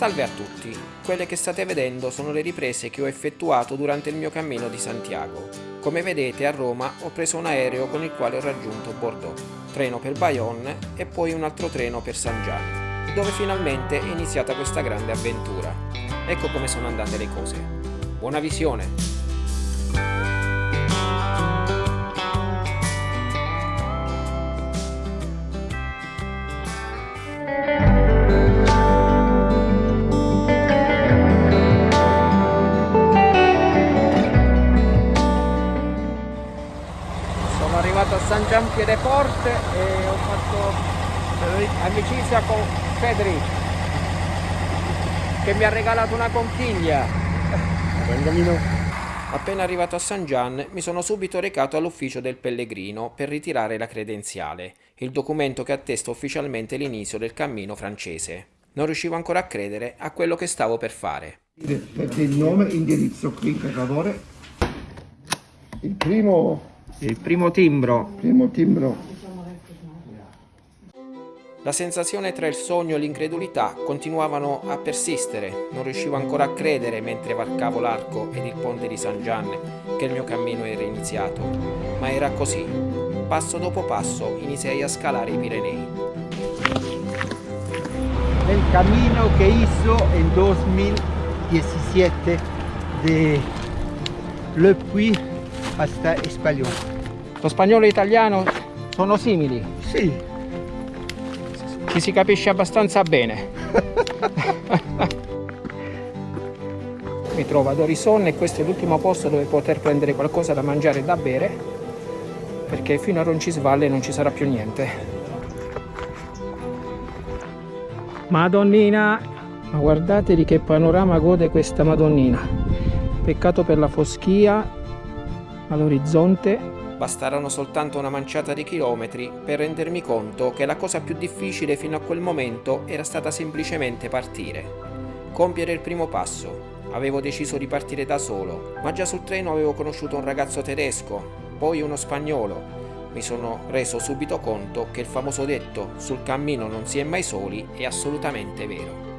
Salve a tutti, quelle che state vedendo sono le riprese che ho effettuato durante il mio cammino di Santiago. Come vedete a Roma ho preso un aereo con il quale ho raggiunto Bordeaux, treno per Bayonne e poi un altro treno per Saint Jean, dove finalmente è iniziata questa grande avventura. Ecco come sono andate le cose. Buona visione! San Gian Piedeporte e ho fatto amicizia con Federic che mi ha regalato una conchiglia. Appena arrivato a San Gian mi sono subito recato all'ufficio del pellegrino per ritirare la credenziale, il documento che attesta ufficialmente l'inizio del cammino francese. Non riuscivo ancora a credere a quello che stavo per fare. Il nome, indirizzo qui per favore. Il primo il primo timbro. Primo timbro. La sensazione tra il sogno e l'incredulità continuavano a persistere. Non riuscivo ancora a credere mentre varcavo l'arco ed il ponte di San Gianni che il mio cammino era iniziato. Ma era così. Passo dopo passo iniziai a scalare i Pirenei. El camino que hizo en 2017 de Le Puy hasta Español. Lo spagnolo e italiano sono simili? Sì. Ci si capisce abbastanza bene. Mi trovo ad Orison e questo è l'ultimo posto dove poter prendere qualcosa da mangiare e da bere perché fino a Roncisvalle non ci sarà più niente. Madonnina! Ma guardate di che panorama gode questa Madonnina. Peccato per la foschia all'orizzonte Bastarono soltanto una manciata di chilometri per rendermi conto che la cosa più difficile fino a quel momento era stata semplicemente partire. Compiere il primo passo. Avevo deciso di partire da solo, ma già sul treno avevo conosciuto un ragazzo tedesco, poi uno spagnolo. Mi sono reso subito conto che il famoso detto sul cammino non si è mai soli è assolutamente vero.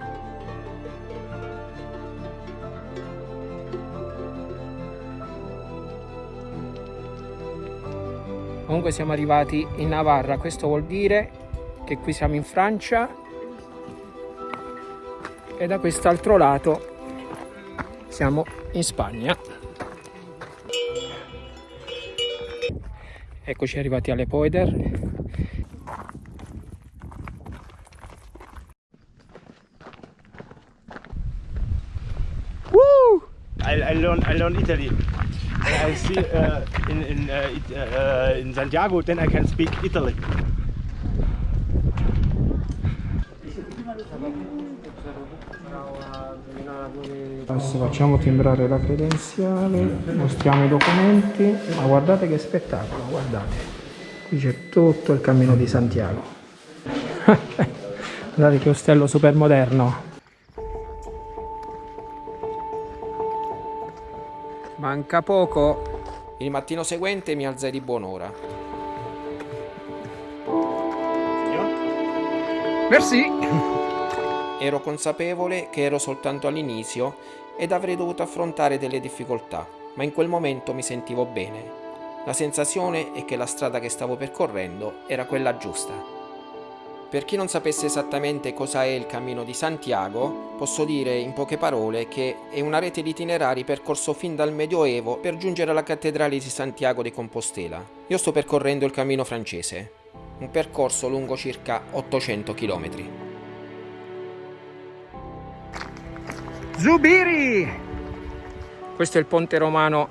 Comunque siamo arrivati in Navarra. Questo vuol dire che qui siamo in Francia e da quest'altro lato siamo in Spagna. Eccoci arrivati alle Poeder. Woo! I, I learn I learn Italy. I see uh, in in, uh, uh, in Santiago, then I can speak Italy. Adesso facciamo timbrare la credenziale, mostriamo i documenti, ma guardate che spettacolo, guardate, qui c'è tutto il cammino di Santiago. guardate che ostello super moderno. Manca poco. Il mattino seguente mi alzai di buon'ora. Merci. Ero consapevole che ero soltanto all'inizio ed avrei dovuto affrontare delle difficoltà, ma in quel momento mi sentivo bene. La sensazione è che la strada che stavo percorrendo era quella giusta. Per chi non sapesse esattamente cosa è il Cammino di Santiago, posso dire in poche parole che è una rete di itinerari percorso fin dal Medioevo per giungere alla cattedrale di Santiago di Compostela. Io sto percorrendo il Cammino francese, un percorso lungo circa 800 km. Zubiri! Questo è il ponte romano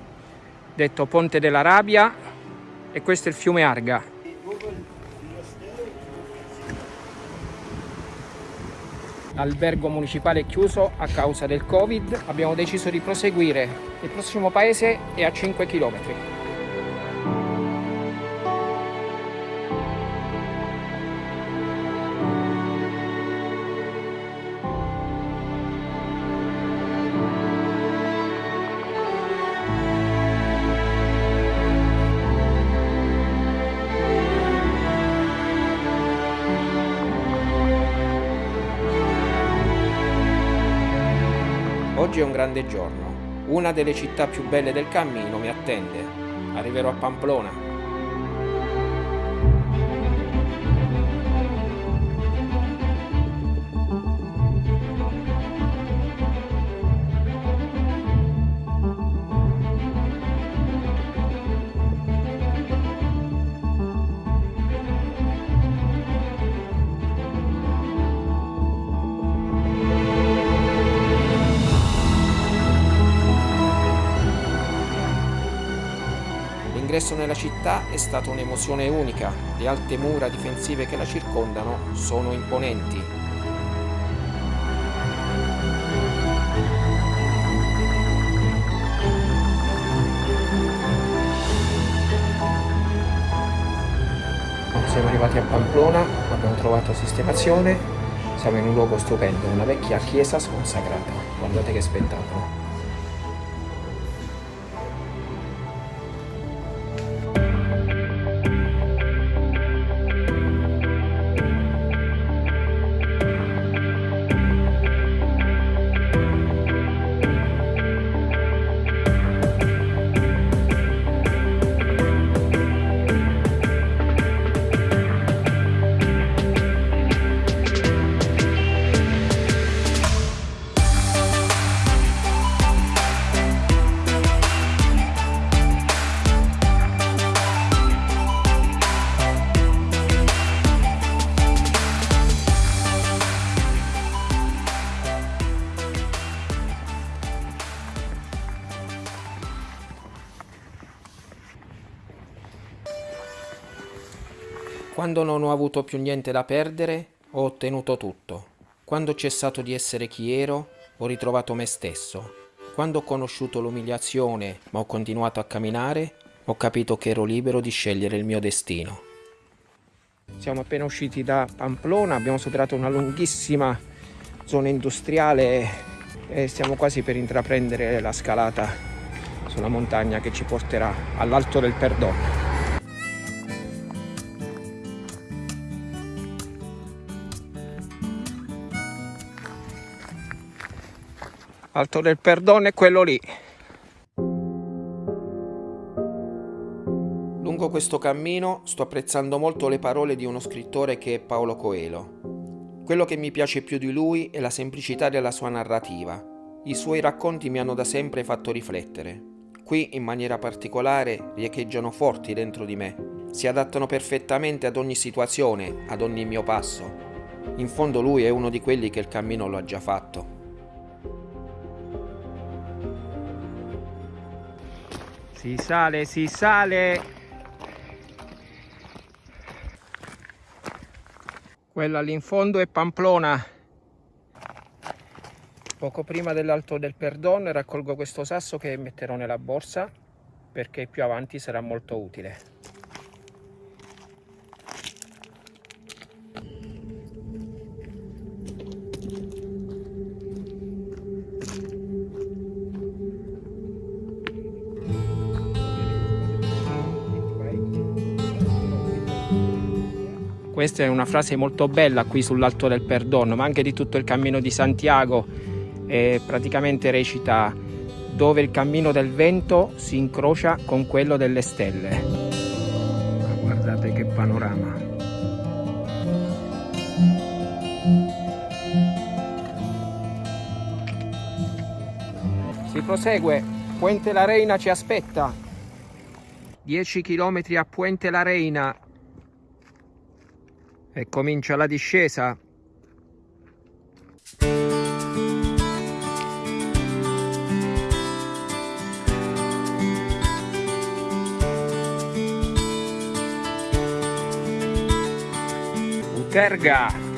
detto Ponte dell'Arabia e questo è il fiume Arga. L'albergo municipale chiuso a causa del Covid. Abbiamo deciso di proseguire. Il prossimo paese è a 5 km. Grande giorno. Una delle città più belle del cammino mi attende. Arriverò a Pamplona. L'ingresso nella città è stata un'emozione unica, le alte mura difensive che la circondano sono imponenti. Siamo arrivati a Pamplona, abbiamo trovato sistemazione, siamo in un luogo stupendo, una vecchia chiesa sconsacrata. Guardate che spettacolo. Quando non ho avuto più niente da perdere, ho ottenuto tutto. Quando ho cessato di essere chi ero, ho ritrovato me stesso. Quando ho conosciuto l'umiliazione, ma ho continuato a camminare, ho capito che ero libero di scegliere il mio destino. Siamo appena usciti da Pamplona, abbiamo superato una lunghissima zona industriale e stiamo quasi per intraprendere la scalata sulla montagna che ci porterà all'Alto del Perdono. Alto del Perdono è quello lì. Lungo questo cammino sto apprezzando molto le parole di uno scrittore che è Paolo Coelho. Quello che mi piace più di lui è la semplicità della sua narrativa. I suoi racconti mi hanno da sempre fatto riflettere. Qui, in maniera particolare, riecheggiano forti dentro di me. Si adattano perfettamente ad ogni situazione, ad ogni mio passo. In fondo lui è uno di quelli che il cammino lo ha già fatto. Si sale, si sale. Quella lì in fondo è Pamplona. Poco prima dell'Alto del Perdono raccolgo questo sasso che metterò nella borsa perché più avanti sarà molto utile. Questa è una frase molto bella qui sull'Alto del Perdono, ma anche di tutto il cammino di Santiago. E praticamente recita dove il cammino del vento si incrocia con quello delle stelle. Ma guardate che panorama. Si prosegue, Puente la Reina ci aspetta. 10 km a Puente la Reina e comincia la discesa. Uterga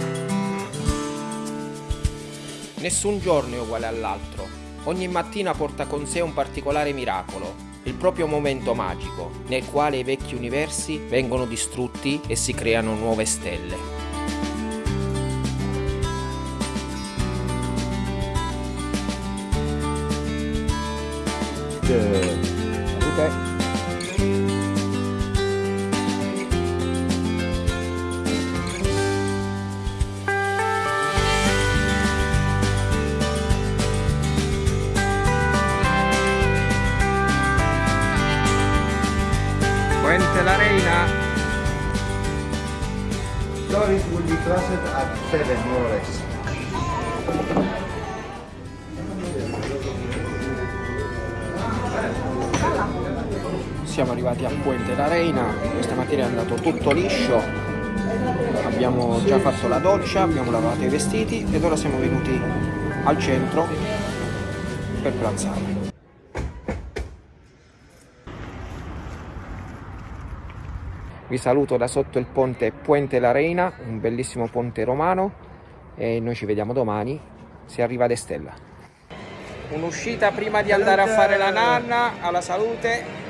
Nessun giorno è uguale all'altro. Ogni mattina porta con sé un particolare miracolo, il proprio momento magico, nel quale i vecchi universi vengono distrutti e si creano nuove stelle. Salute! Puente andato tutto liscio, abbiamo già fatto la doccia, abbiamo lavato i vestiti ed ora siamo venuti al centro per pranzare. Vi saluto da sotto il ponte Puente la Reina, un bellissimo ponte romano e noi ci vediamo domani, si arriva ad Estella. Un'uscita prima di andare a fare la nanna, alla salute,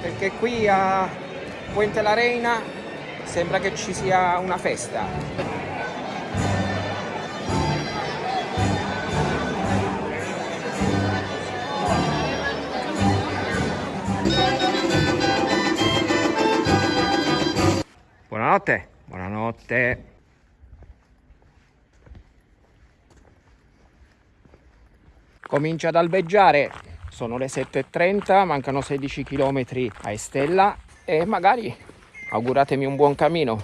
perché qui a Puente la Reina sembra che ci sia una festa. Buonanotte, buonanotte. Comincia ad albeggiare, sono le 7.30, mancano 16 km a Estella e magari auguratemi un buon cammino.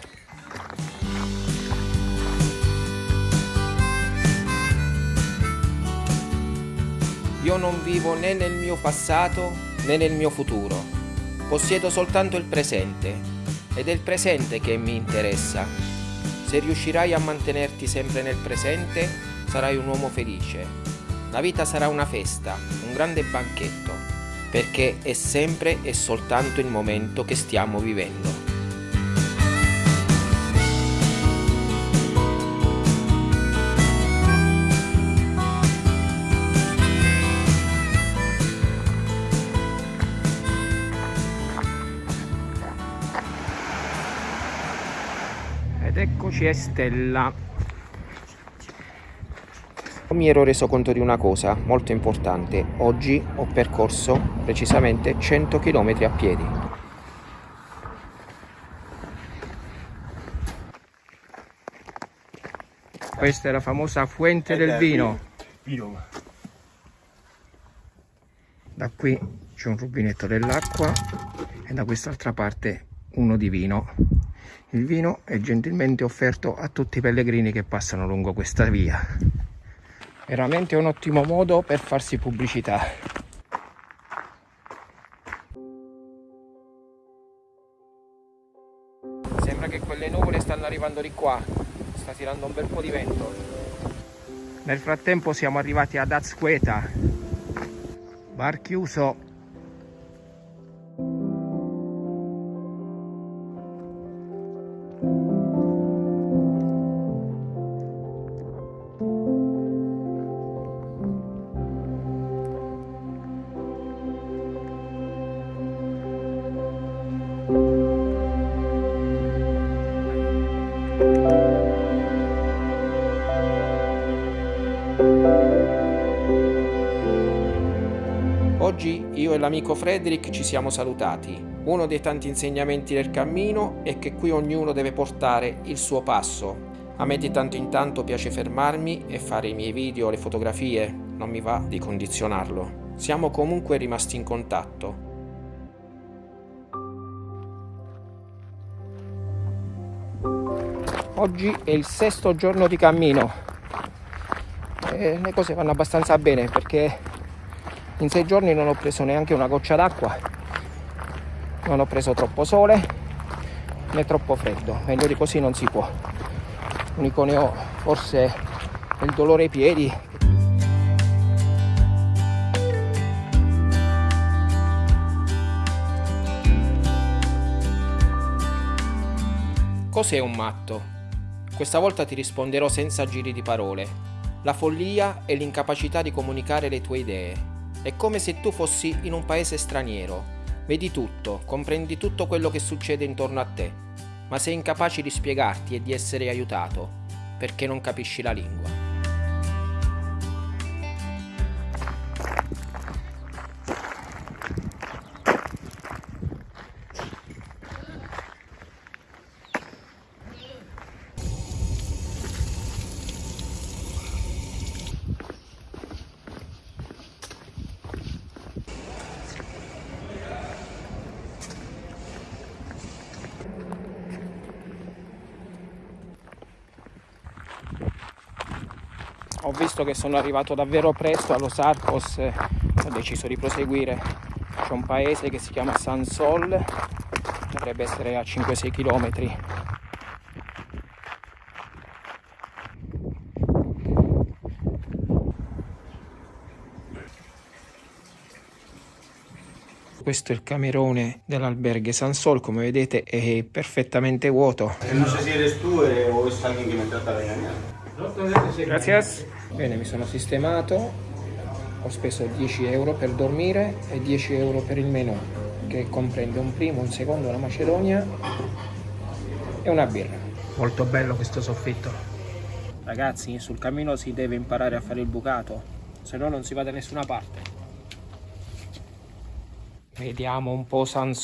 Io non vivo né nel mio passato né nel mio futuro, possiedo soltanto il presente ed è il presente che mi interessa. Se riuscirai a mantenerti sempre nel presente, sarai un uomo felice. La vita sarà una festa, un grande banchetto, perché è sempre e soltanto il momento che stiamo vivendo. Ed eccoci a Stella. Mi ero reso conto di una cosa molto importante. Oggi ho percorso precisamente 100 km a piedi. Questa è la famosa Fuente del Vino. Vino. Da qui c'è un rubinetto dell'acqua e da quest'altra parte uno di vino. Il vino è gentilmente offerto a tutti i pellegrini che passano lungo questa via. Veramente un ottimo modo per farsi pubblicità. Sembra che quelle nuvole stanno arrivando di qua, sta tirando un bel po' di vento. Nel frattempo siamo arrivati ad Azqueta, bar chiuso l'amico Frederick ci siamo salutati. Uno dei tanti insegnamenti del cammino è che qui ognuno deve portare il suo passo. A me di tanto in tanto piace fermarmi e fare i miei video, le fotografie, non mi va di condizionarlo. Siamo comunque rimasti in contatto. Oggi è il sesto giorno di cammino e le cose vanno abbastanza bene perché in sei giorni non ho preso neanche una goccia d'acqua, non ho preso troppo sole né troppo freddo, meglio di così non si può. L'unico ne ho forse il dolore ai piedi. Cos'è un matto? Questa volta ti risponderò senza giri di parole. La follia è l'incapacità di comunicare le tue idee. È come se tu fossi in un paese straniero. Vedi tutto, comprendi tutto quello che succede intorno a te, ma sei incapace di spiegarti e di essere aiutato, perché non capisci la lingua. Visto che sono arrivato davvero presto allo Sarcos e ho deciso di proseguire. C'è un paese che si chiama San Sol dovrebbe essere a 5-6 km questo è il camerone dell'alberghe San Sol come vedete è perfettamente vuoto. Non so se eres tu eh, o es alguien que me trata de engañar Grazie. Bene, mi sono sistemato, ho speso 10 euro per dormire e 10 euro per il menù, che comprende un primo, un secondo, una macedonia e una birra. Molto bello questo soffitto. Ragazzi, sul cammino si deve imparare a fare il bucato, se no non si va da nessuna parte. Vediamo un po' San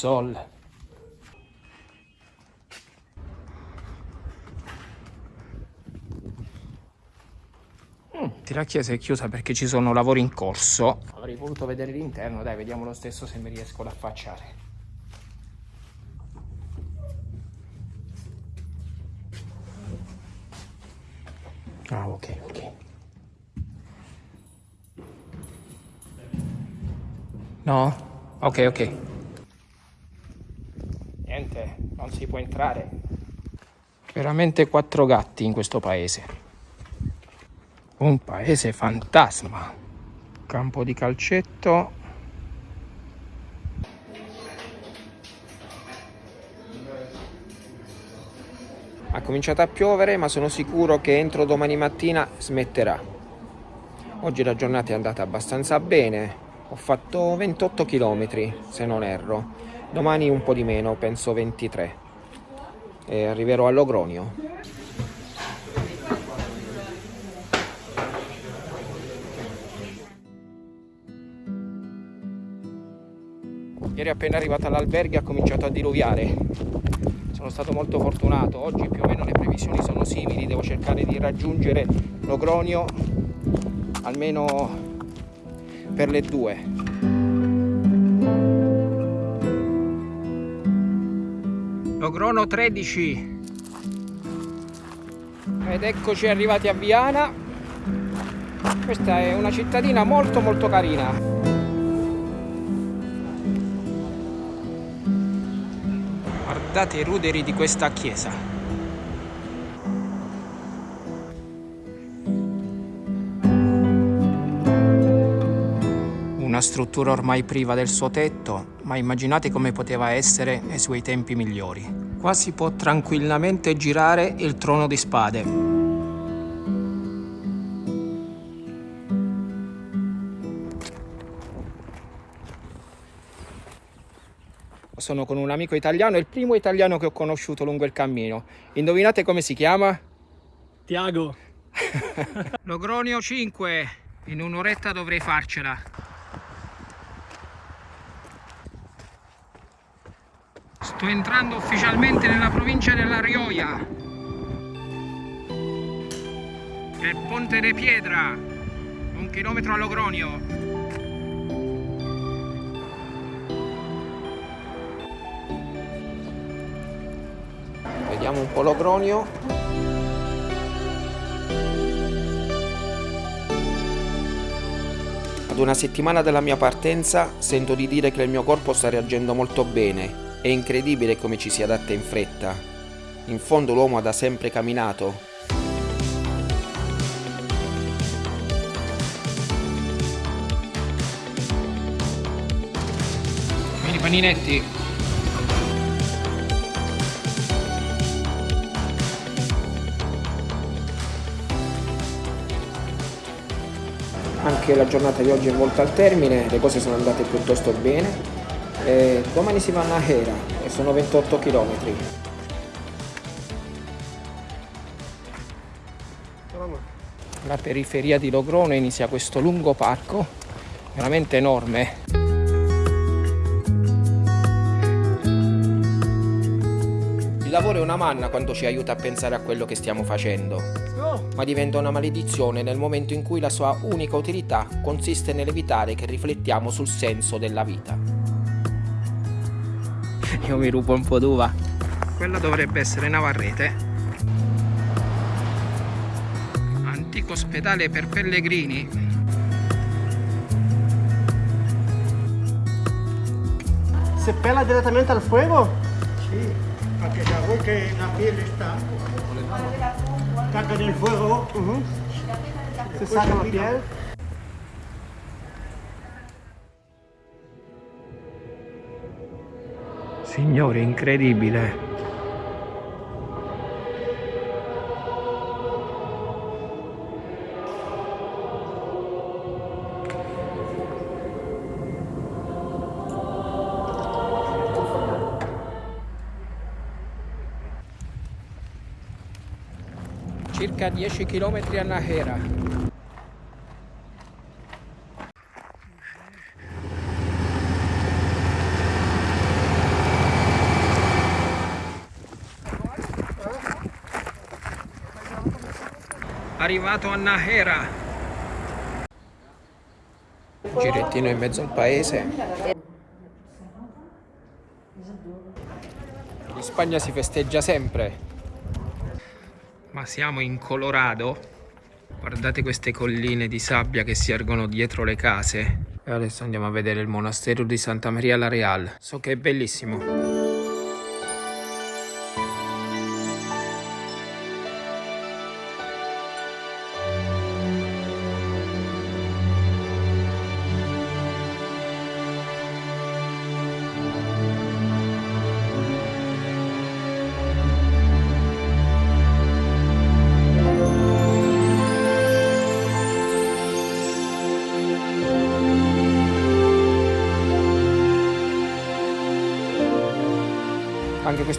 Sol. La chiesa è chiusa perché ci sono lavori in corso. Avrei voluto vedere l'interno, dai, vediamo lo stesso se mi riesco ad affacciare. Ah, ok, ok. No? Ok, ok. Niente, non si può entrare. Veramente quattro gatti in questo paese. Un paese fantasma. Campo di calcetto. Ha cominciato a piovere ma sono sicuro che entro domani mattina smetterà. Oggi la giornata è andata abbastanza bene. Ho fatto 28 km se non erro. Domani un po' di meno, penso 23. E arriverò a Ieri appena arrivato all'albergo ha cominciato a diluviare. Sono stato molto fortunato. Oggi più o meno le previsioni sono simili. Devo cercare di raggiungere Logronio almeno per le due. Logrono 13 ed eccoci arrivati a Viana questa è una cittadina molto molto carina guardate i ruderi di questa chiesa. Una struttura ormai priva del suo tetto ma immaginate come poteva essere nei suoi tempi migliori. Qua si può tranquillamente girare il trono di spade sono con un amico italiano, è il primo italiano che ho conosciuto lungo il cammino. Indovinate come si chiama? Tiago. Logronio 5, in un'oretta dovrei farcela. Sto entrando ufficialmente nella provincia della Rioia. È Ponte de Piedra, un chilometro a Logronio. Vediamo un po' Logronio. Ad una settimana dalla mia partenza sento di dire che il mio corpo sta reagendo molto bene. È incredibile come ci si adatta in fretta. In fondo l'uomo ha da sempre camminato. Paninetti anche la giornata di oggi è volta al termine, le cose sono andate piuttosto bene. E domani si va a Nahera e sono 28 km. La periferia di Logrone inizia questo lungo parco, veramente enorme. Lavoro è una manna quando ci aiuta a pensare a quello che stiamo facendo, ma diventa una maledizione nel momento in cui la sua unica utilità consiste nell'evitare che riflettiamo sul senso della vita. Io mi rubo un po' d'uva. Quella dovrebbe essere Navarrete. Antico ospedale per pellegrini. Se pela direttamente al fuego? Que la boca y la piel está. Saca del fuego. Se saca la piel. Signore, incredibile. Circa 10 km a Nahera. Arrivato a Nahera. Girettino in mezzo al paese. In Spagna si festeggia sempre. Ma siamo in Colorado. Guardate queste colline di sabbia che si ergono dietro le case. E adesso andiamo a vedere il monastero di Santa Maria la Real. So che è bellissimo.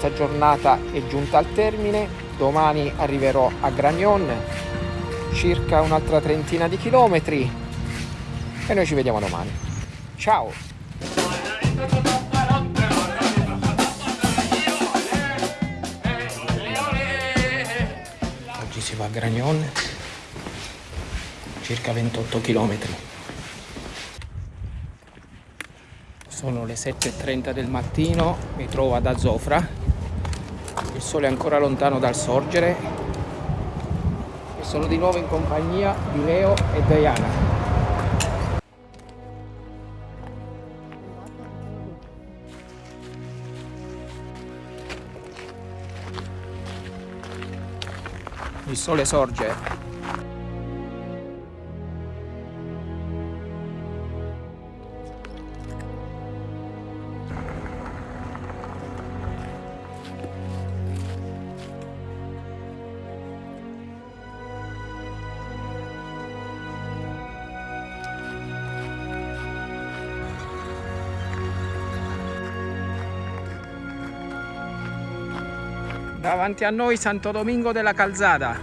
Questa giornata è giunta al termine. Domani arriverò a Gragnon, circa un'altra trentina di chilometri. E noi ci vediamo domani. Ciao! Oggi si va a Gragnon, circa 28 chilometri. Sono le 7.30 del mattino, mi trovo ad Azofra, sole è ancora lontano dal sorgere e sono di nuovo in compagnia di Leo e Diana. Il sole sorge Davanti a noi Santo Domingo della Calzada.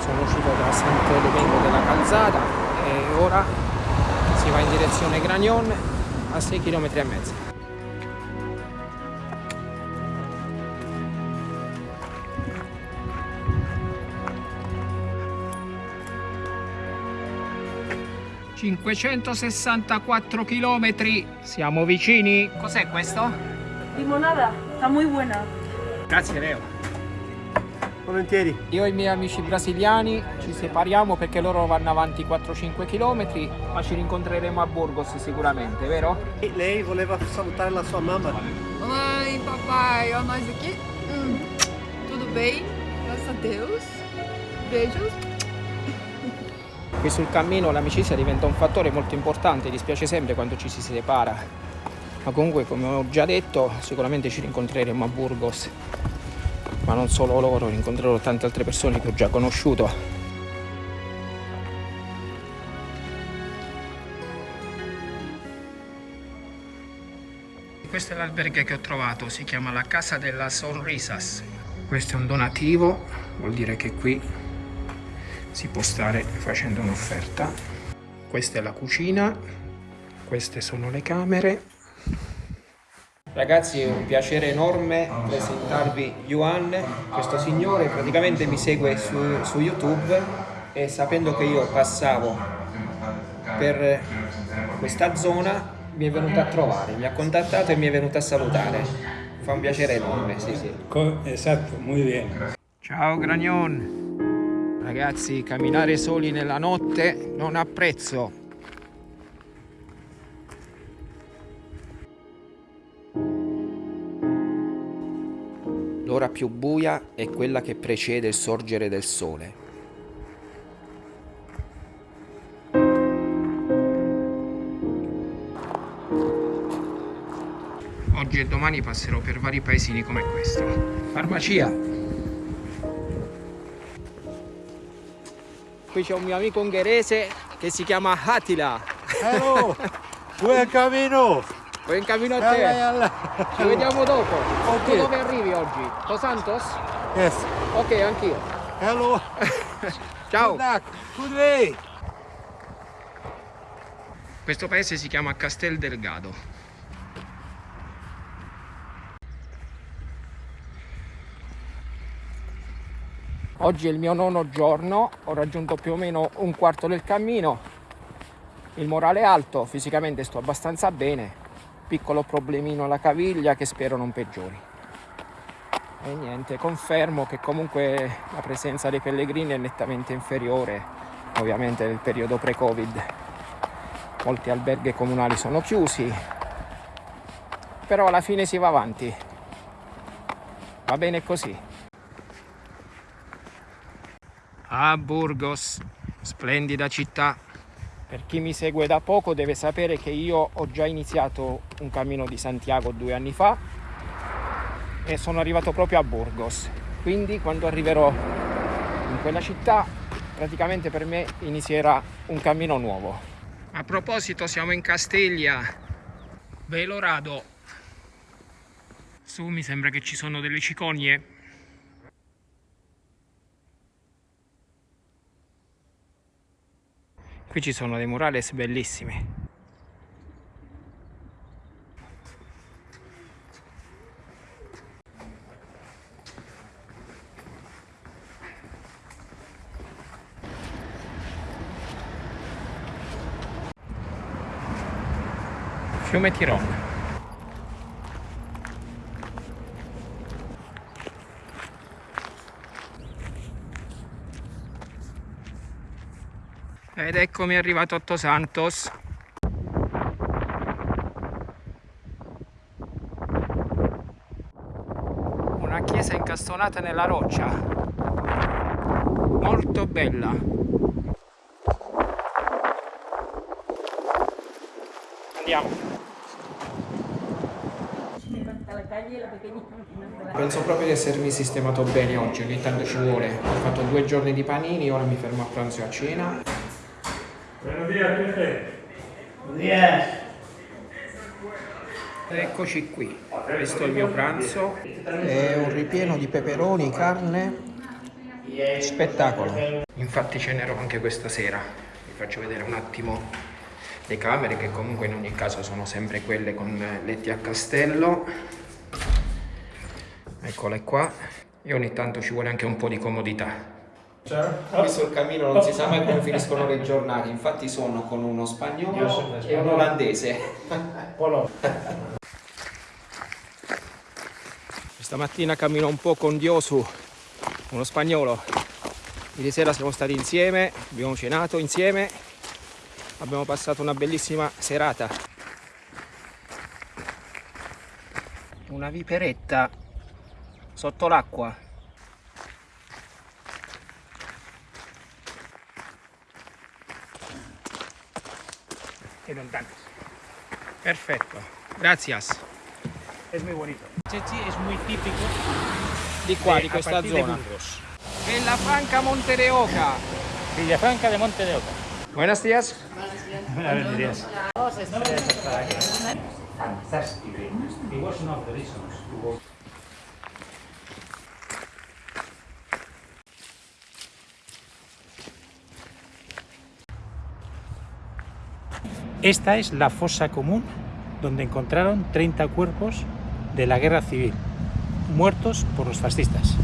Sono uscito da Santo Domingo della Calzada e ora si va in direzione Gragnon a 6 km e mezzo. ...564 km. Siamo vicini. Cos'è questo? Limonada, está muy buena. Grazie Leo. Volentieri. Io e i miei amici brasiliani ci separiamo perché loro vanno avanti 4-5 km, ma ci rincontreremo a Burgos sicuramente, vero? E lei voleva salutare la sua mamma. Mãe, papai, ó nós aqui. Hum, tudo bem? Graças a Deus. Beijos. Qui sul cammino l'amicizia diventa un fattore molto importante, dispiace sempre quando ci si separa. Ma comunque, come ho già detto, sicuramente ci rincontreremo a Burgos. Ma non solo loro, incontrerò tante altre persone che ho già conosciuto. Questo è l'albergo che ho trovato, si chiama la Casa della Sonrisas. Questo è un donativo, vuol dire che qui si può stare facendo un'offerta. Questa è la cucina, queste sono le camere. Ragazzi è un piacere enorme presentarvi Yuan, questo signore praticamente mi segue su, su YouTube e sapendo che io passavo per questa zona mi è venuto a trovare, mi ha contattato e mi è venuto a salutare. Fa un piacere enorme, sì sì. Exacto, muy bien. Ciao Gragnon! Ragazzi, camminare soli nella notte non ha prezzo. L'ora più buia è quella che precede il sorgere del sole. Oggi e domani passerò per vari paesini come questo. Farmacia! Qui c'è un mio amico ungherese che si chiama Attila. Hello, buen camino. Buon cammino a te. yalla. Ci vediamo dopo. Ok. Tu dove arrivi oggi? Los Santos? Yes. Ok, anch'io. Hello. Ciao. Good luck. Good way. Questo paese si chiama Castel Delgado. Oggi è il mio nono giorno, ho raggiunto più o meno un quarto del cammino. Il morale è alto, fisicamente sto abbastanza bene. Piccolo problemino alla caviglia che spero non peggiori. E niente, confermo che comunque la presenza dei pellegrini è nettamente inferiore, ovviamente nel periodo pre-Covid molti alberghi comunali sono chiusi, però alla fine si va avanti. Va bene così. Ah, Burgos, splendida città. Per chi mi segue da poco deve sapere che io ho già iniziato un cammino di Santiago due anni fa e sono arrivato proprio a Burgos. Quindi quando arriverò in quella città, praticamente per me inizierà un cammino nuovo. A proposito, siamo in Castiglia, Velorado. Su mi sembra che ci sono delle cicogne. Qui ci sono dei murales bellissimi. Fiume Tiron. Ed eccomi arrivato a Tosantos. Una chiesa incastonata nella roccia. Molto bella. Andiamo. Penso proprio di essermi sistemato bene oggi, ogni tanto ci vuole. Ho fatto due giorni di panini, ora mi fermo a pranzo e a cena. Eccoci qui, questo è il mio pranzo. È un ripieno di peperoni, carne, spettacolo. Infatti cenerò anche questa sera. Vi faccio vedere un attimo le camere che comunque in ogni caso sono sempre quelle con letti a castello. Eccole qua. E ogni tanto ci vuole anche un po' di comodità. Qui sul cammino non si sa mai come finiscono le giornate, infatti sono con uno spagnolo e un olandese. Questa mattina cammino un po' con Diosu, uno spagnolo. Ieri sera siamo stati insieme, abbiamo cenato insieme, abbiamo passato una bellissima serata. Una viperetta sotto l'acqua. Perfetto, gracias. Es muy bonito. Chechi es muy típico Di qua, di a questa de zona. Burgos. Franca Monte de Oca. Villafranca de Monte de Oca. Buenos días. Buenos días. Fantastic. It was one of the reasons to go. Esta es la fosa común donde encontraron 30 cuerpos de la guerra civil, muertos por los fascistas.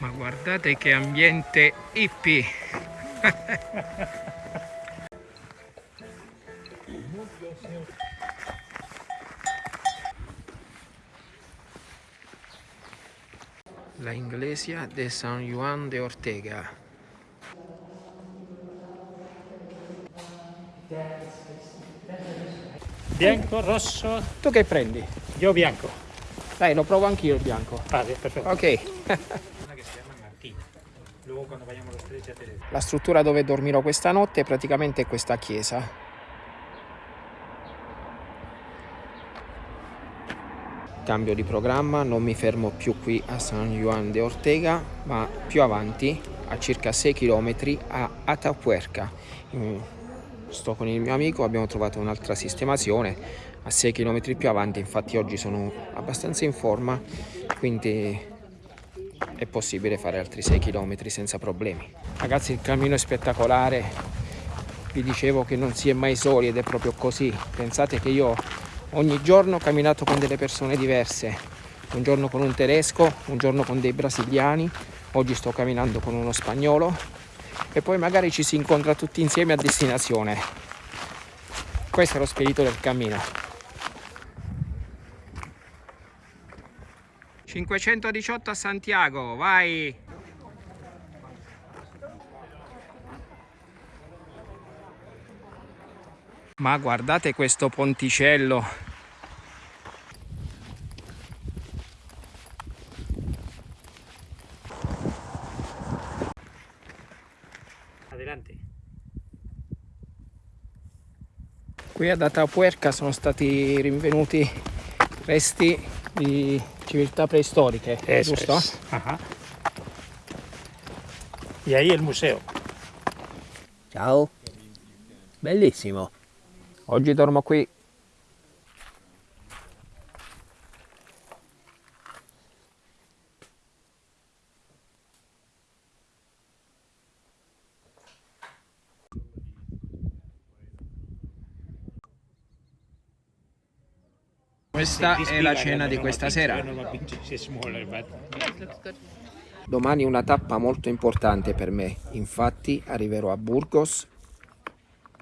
Ma guardate che ambiente hippie! La iglesia de San Juan de Ortega. Bianco, rosso, Tu che prendi? io bianco. Dai, lo provo anch'io il bianco. Vale, perfetto. Ok. La struttura dove dormirò questa notte è praticamente questa chiesa. Cambio di programma, non mi fermo più qui a San Juan de Ortega, ma più avanti, a circa 6 km, a Atapuerca. Sto con il mio amico, abbiamo trovato un'altra sistemazione a 6 km più avanti, infatti oggi sono abbastanza in forma, quindi è possibile fare altri 6 km senza problemi. Ragazzi il cammino è spettacolare, vi dicevo che non si è mai soli ed è proprio così. Pensate che io ogni giorno ho camminato con delle persone diverse, un giorno con un tedesco, un giorno con dei brasiliani, oggi sto camminando con uno spagnolo e poi magari ci si incontra tutti insieme a destinazione. Questo è lo spirito del cammino. 518 a Santiago, vai! Ma guardate questo ponticello. Adelante. Qui ad Atapuerca sono stati rinvenuti resti di civiltà preistoriche, Eso giusto? es. Ajá. Y ahí el museo. Ciao. Bellissimo. Oggi dormo qui. Questa è la cena di questa sera. Domani una tappa molto importante per me, infatti arriverò a Burgos,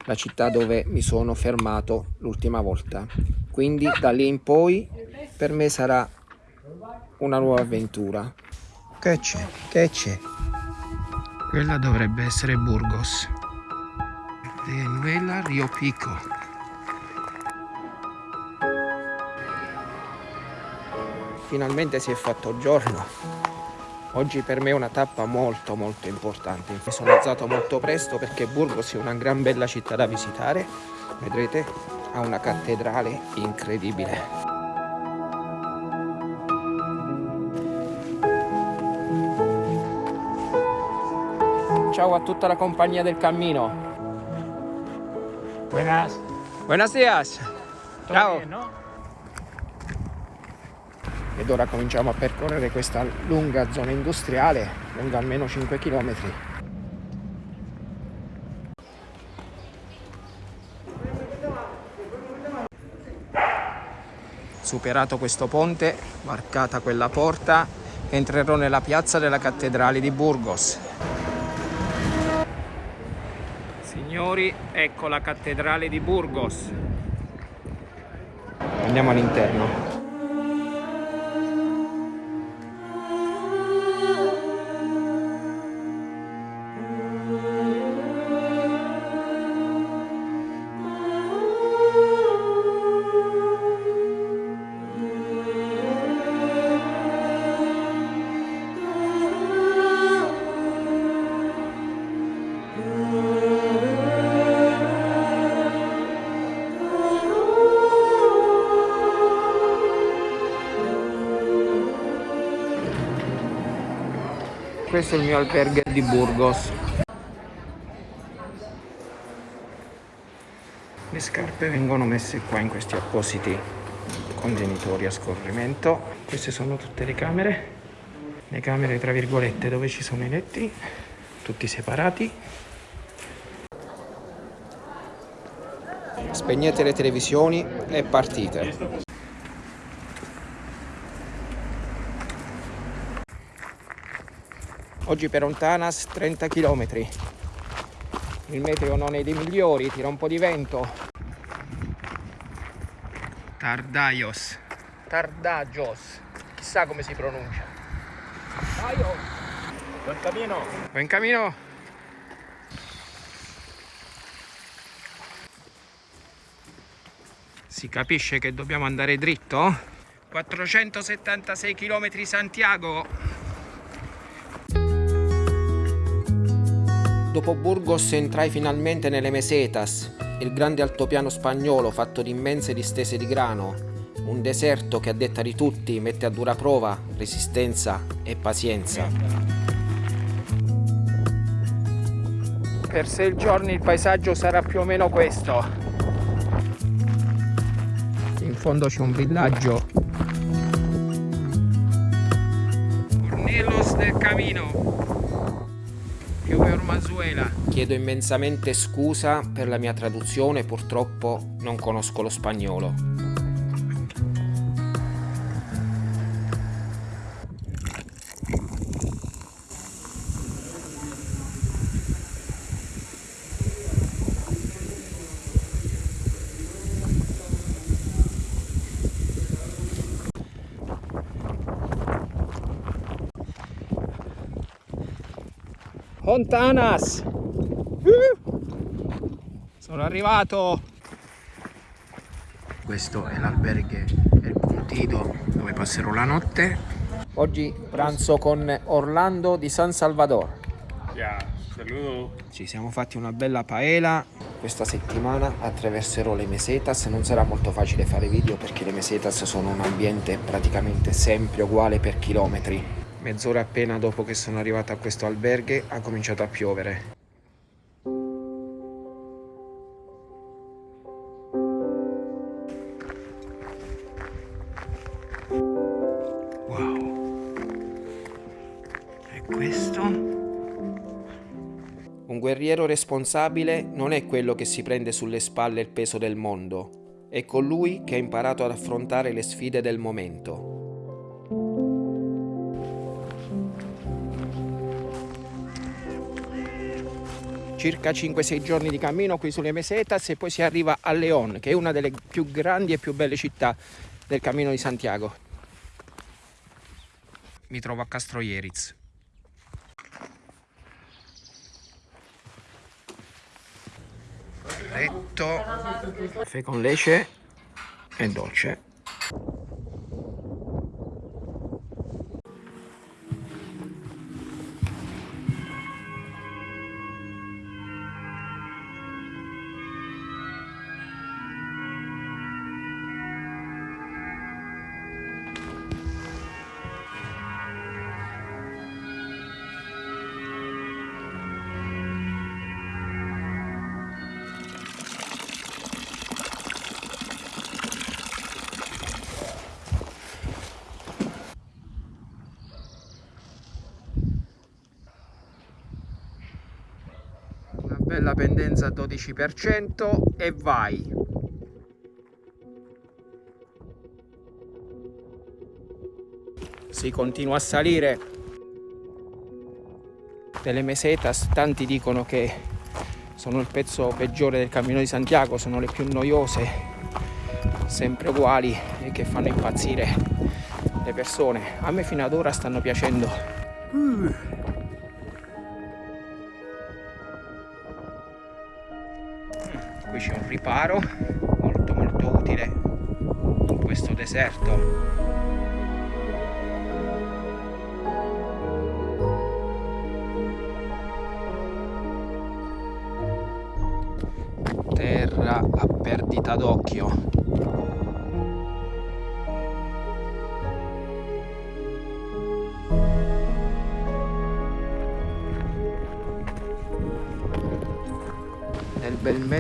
la città dove mi sono fermato l'ultima volta. Quindi da lì in poi per me sarà una nuova avventura. Che c'è? Che c'è? Quella dovrebbe essere Burgos. Venezuela Rio Pico. Finalmente si è fatto giorno. Oggi per me è una tappa molto molto importante. Mi sono alzato molto presto perché Burgos è una gran bella città da visitare. Vedrete, ha una cattedrale incredibile. Ciao a tutta la compagnia del cammino. Buenas. Buenos días. ¿Todo Ciao. bien, no? Ed ora cominciamo a percorrere questa lunga zona industriale, lunga almeno 5 km. Superato questo ponte, varcata quella porta, entrerò nella piazza della cattedrale di Burgos. Signori, ecco la cattedrale di Burgos. Andiamo all'interno. Questo è il mio albergo di Burgos. Le scarpe vengono messe qua in questi appositi contenitori a scorrimento. Queste sono tutte le camere. Le camere tra virgolette dove ci sono i letti, tutti separati. Spegnete le televisioni e partite. Oggi per Ontanas 30 km. Il meteo non è dei migliori, tira un po' di vento. Tardaios. Tardagios. Chissà come si pronuncia. Buen camino. Buen camino. Si capisce che dobbiamo andare dritto? 476 km Santiago. Dopo Burgos entrai finalmente nelle Mesetas, il grande altopiano spagnolo fatto di immense distese di grano, un deserto che a detta di tutti mette a dura prova resistenza e pazienza. Per sei giorni il paesaggio sarà più o meno questo. In fondo c'è un villaggio. Ornelos del Camino. Chiedo immensamente scusa per la mia traduzione, purtroppo non conosco lo spagnolo. Hontanas! Sono arrivato! Questo è l'alberghe El Puntido dove passerò la notte. Oggi pranzo con Orlando di San Salvador. Ja, saludo. Ci siamo fatti una bella paella. Questa settimana attraverserò le mesetas. Non sarà molto facile fare video perché le mesetas sono un ambiente praticamente sempre uguale per chilometri. Mezz'ora appena dopo che sono arrivato a questo alberghe ha cominciato a piovere. Wow. E questo? Un guerriero responsabile non è quello che si prende sulle spalle il peso del mondo, è colui che ha imparato ad affrontare le sfide del momento. Circa 5-6 giorni di cammino qui sulle Mesetas e poi si arriva a León, che è una delle più grandi e più belle città del Cammino di Santiago. Mi trovo a Castroieriz. Letto, caffè con leche e dolce. Bella pendenza al 12% e vai. Si continua a salire. Delle mesetas, tanti dicono che sono il pezzo peggiore del Cammino di Santiago, sono le più noiose, sempre uguali e che fanno impazzire le persone. A me fino ad ora stanno piacendo. Riparo molto molto utile in questo deserto.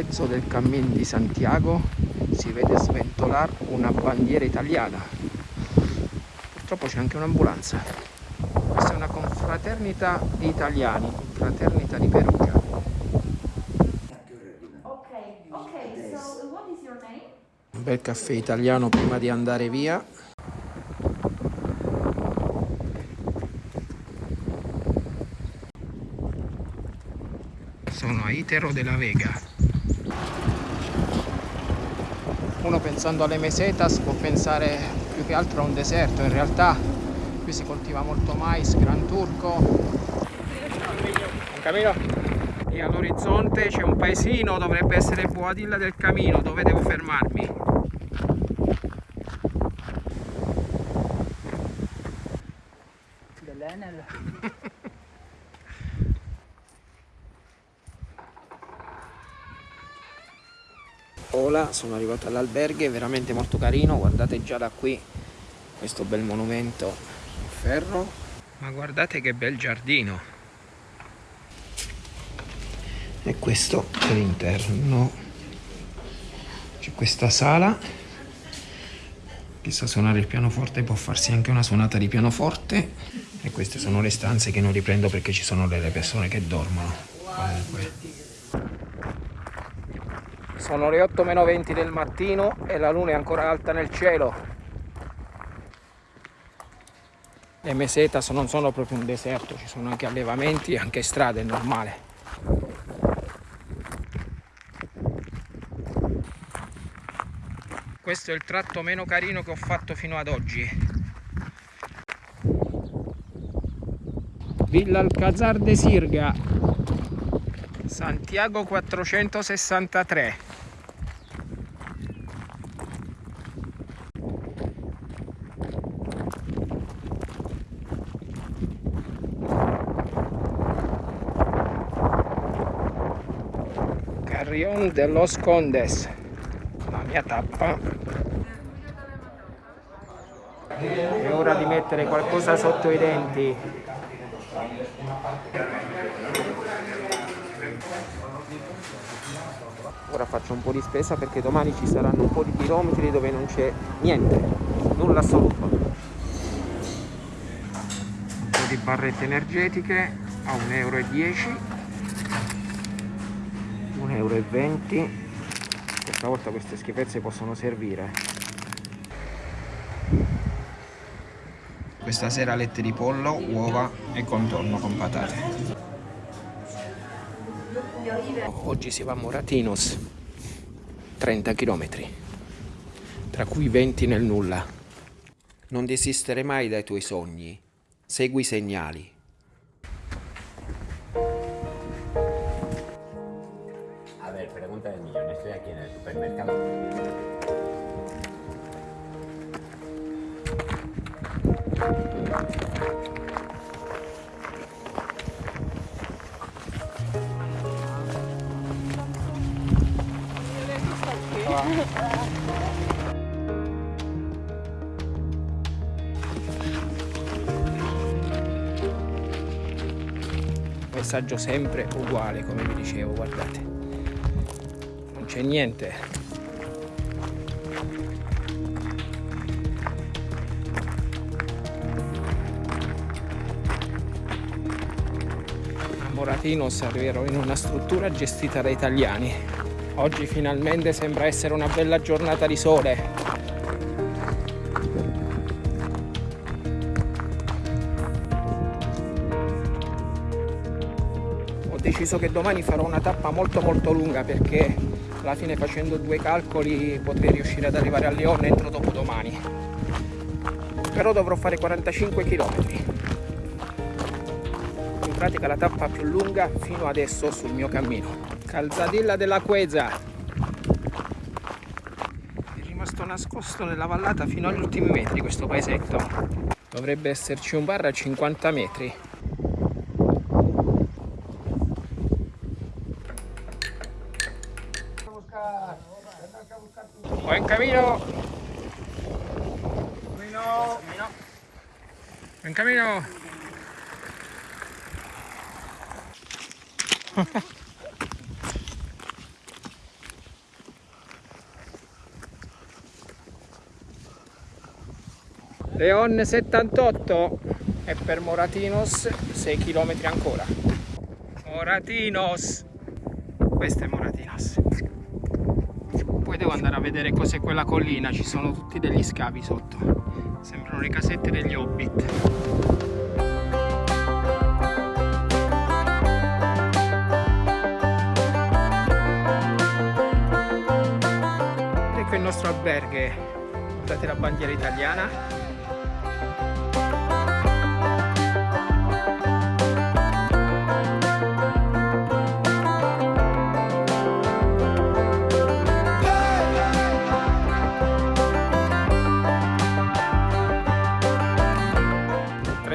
Bel mezzo del cammin di Santiago si vede sventolare una bandiera italiana. Purtroppo c'è anche un'ambulanza. Questa è una confraternita di italiani, confraternita di Perugia. Okay, so? Un bel caffè italiano prima di andare via. sono a Itero della Vega. Uno pensando alle mesetas può pensare più che altro a un deserto, in realtà qui si coltiva molto mais, gran turco. Un camino? E all'orizzonte c'è un paesino, dovrebbe essere Boadilla del Camino, dove devo fermarmi. Dell'Enel. Ola, sono arrivato all'alberghe, è veramente molto carino, guardate già da qui questo bel monumento in ferro, ma guardate che bel giardino. E questo è l'interno. C'è questa sala, chi sa suonare il pianoforte può farsi anche una suonata di pianoforte e queste sono le stanze che non riprendo perché ci sono delle persone che dormono. Comunque. Sono le 8 meno 20 del mattino e la luna è ancora alta nel cielo. Le mesetas non sono proprio un deserto, ci sono anche allevamenti e anche strade, è normale. Questo è il tratto meno carino che ho fatto fino ad oggi. Villa Alcazar de Sirga, Santiago 463. Carrion de los Condes, la mia tappa. È ora di mettere qualcosa sotto i denti. Ora faccio un po' di spesa perché domani ci saranno un po' di chilometri dove non c'è niente, nulla assoluto. Un po' di barrette energetiche a 1,10 euro. 1,20 euro. Questa volta queste schifezze possono servire. Questa sera lette di pollo, uova e contorno con patate. Oggi si va a Moratinos, 30 km, tra cui 20 nel nulla. Non desistere mai dai tuoi sogni, segui i segnali. A ver, pregunta del millón. Estoy aquí en el supermercado. Messaggio sempre uguale, come vi dicevo, guardate. Non c'è niente. A Moratinos arriverò in una struttura gestita da italiani. Oggi finalmente sembra essere una bella giornata di sole. Deciso che domani farò una tappa molto molto lunga perché alla fine facendo due calcoli potrei riuscire ad arrivare a Lione entro dopodomani. Però dovrò fare 45 km. In pratica la tappa più lunga fino adesso sul mio cammino. Calzadilla della Queza. È rimasto nascosto nella vallata fino agli ultimi metri questo paesetto. Dovrebbe esserci un bar a 50 metri. Buen camino. Buen camino. Leon 78 e per Moratinos 6 km ancora. Moratinos. Questo è Moratinos. Poi devo andare a vedere cos'è quella collina, ci sono tutti degli scavi sotto. Sembrano le casette degli Hobbit. ecco il nostro alberghe guardate la bandiera italiana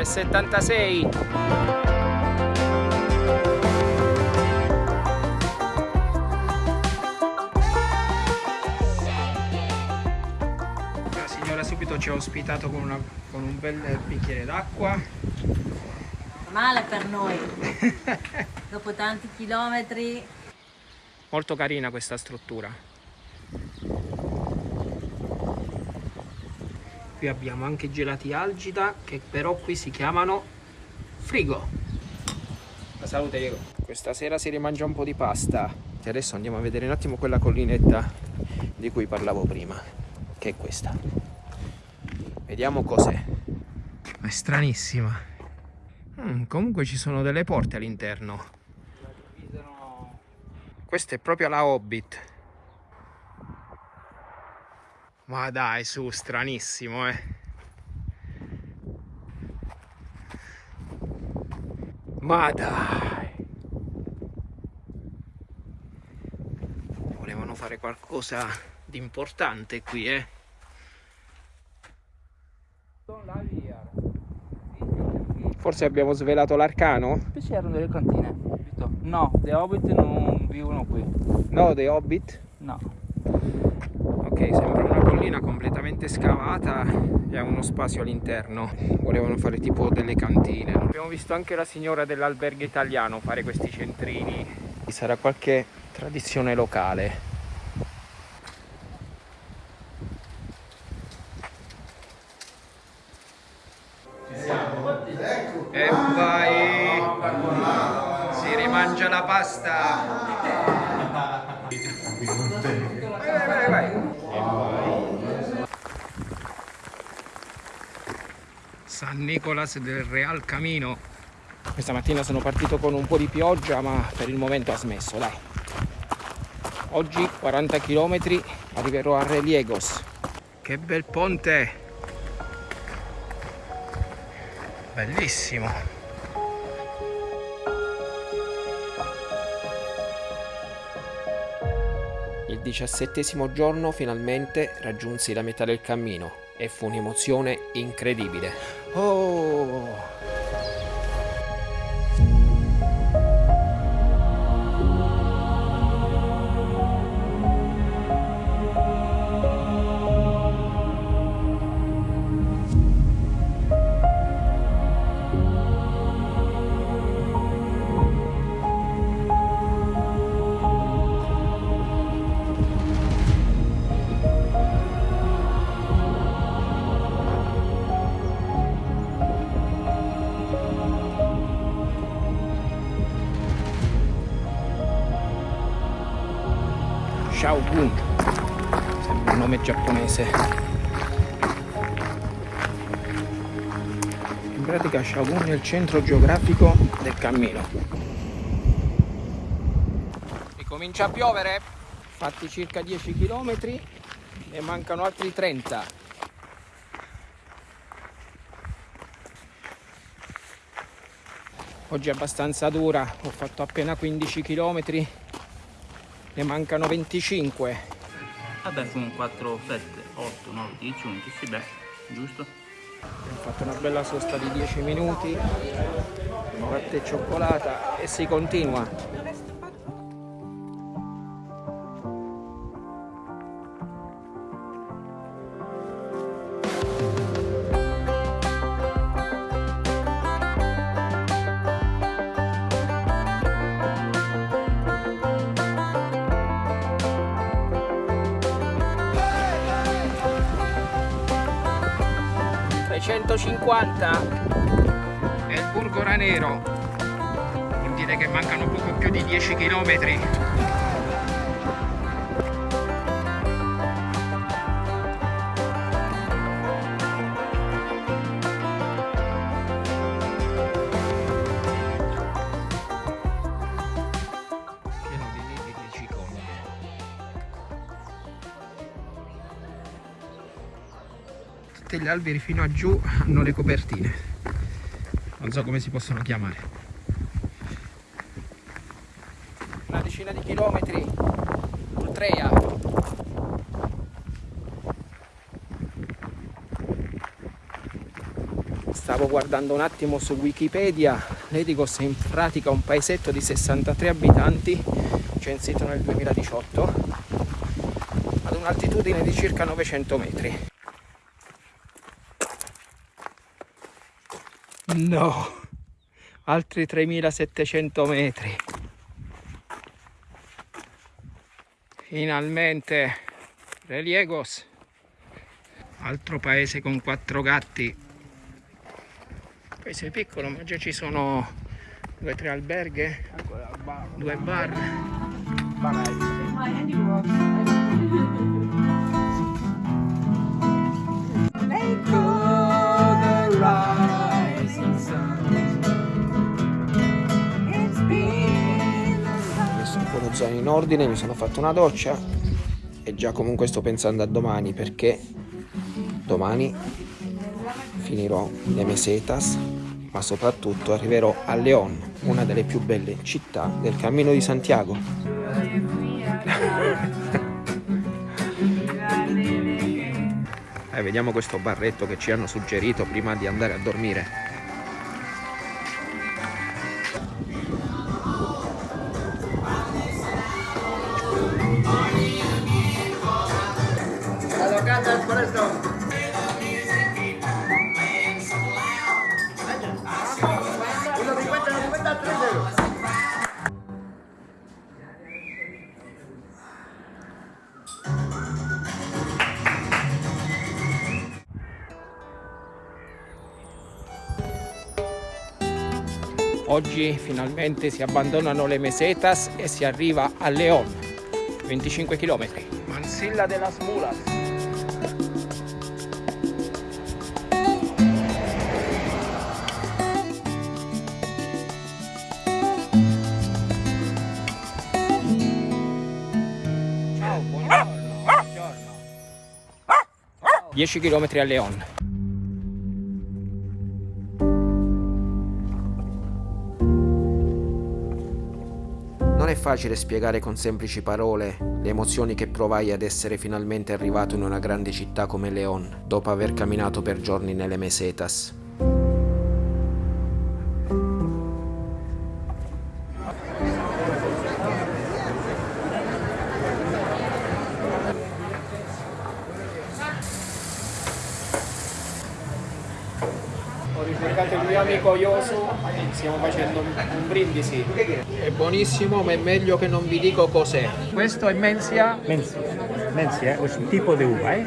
Tre settantasei La signora subito ci ha ospitato con, una- con un bel bicchiere d'acqua. Male per noi. Dopo tanti chilometri. Molto carina questa struttura. Qui abbiamo anche gelati algida che però qui si chiamano frigo. La salute Diego. Questa sera si rimangia un po' di pasta. E adesso andiamo a vedere un attimo quella collinetta di cui parlavo prima, che è questa. Vediamo cos'è. È stranissima. Mm, comunque ci sono delle porte all'interno. Questa è proprio la Hobbit. Ma dai, su, stranissimo, eh. Ma dai. Volevano fare qualcosa di importante qui, eh. Forse abbiamo svelato l'arcano? Qui c'erano delle cantine. No, le hobbit non vivono qui. No, The Hobbit? No. Ok, sembra una collina completamente scavata e ha uno spazio all'interno. Volevano fare tipo delle cantine. Abbiamo visto anche la signora dell'albergo italiano fare questi centrini. Sarà qualche tradizione locale. E vai! Si rimangia la pasta! Vai, vai, vai, vai. San Nicolas del Real Camino. Questa mattina sono partito con un po' di pioggia, ma per il momento ha smesso, dai. Oggi 40 km arriverò a Reliegos. Che bel ponte! Bellissimo! Il diciassettesimo giorno finalmente raggiunsi la metà del cammino e fu un'emozione incredibile. Oh! Centro geografico del cammino. Ricomincia a piovere. Fatti circa 10 km ne mancano altri 30. Oggi è abbastanza dura, ho fatto appena 15 km ne mancano 25. Vabbè, sono 4, 7, 8, 9, 10, 11. Sì, beh, giusto? Abbiamo fatto una bella sosta di 10 minuti, latte e cioccolata e si continua. ...350 è il Burgo Ranero vuol dire che mancano poco più di 10 km alberi fino a giù hanno le copertine. Non so come si possono chiamare. Una decina di chilometri. Ultreia stavo guardando un attimo su Wikipedia. Ledigos è in pratica un paesetto di 63 abitanti censito nel 2018 ad un'altitudine di circa 900 metri no. Altri 3700 metri. Finalmente Reliegos altro paese con quattro gatti. Paese piccolo ma già ci sono due o tre alberghe due bar zaino in ordine mi sono fatto una doccia e già comunque sto pensando a domani perché domani finirò le mesetas ma soprattutto arriverò a León una delle più belle città del Cammino di Santiago. Eh, vediamo questo barretto che ci hanno suggerito prima di andare a dormire finalmente si abbandonano le mesetas e si arriva a León, 25 km. Mansilla de las Mulas. Ciao, buongiorno. buongiorno. 10 km a León. È facile spiegare con semplici parole le emozioni che provai ad essere finalmente arrivato in una grande città come León, dopo aver camminato per giorni nelle mesetas. Stiamo facendo un, brindisi. È buonissimo, ma è meglio che non vi dico cos'è. Questo è Mencia. Mencia, Mencia es un tipo de uva, ¿eh?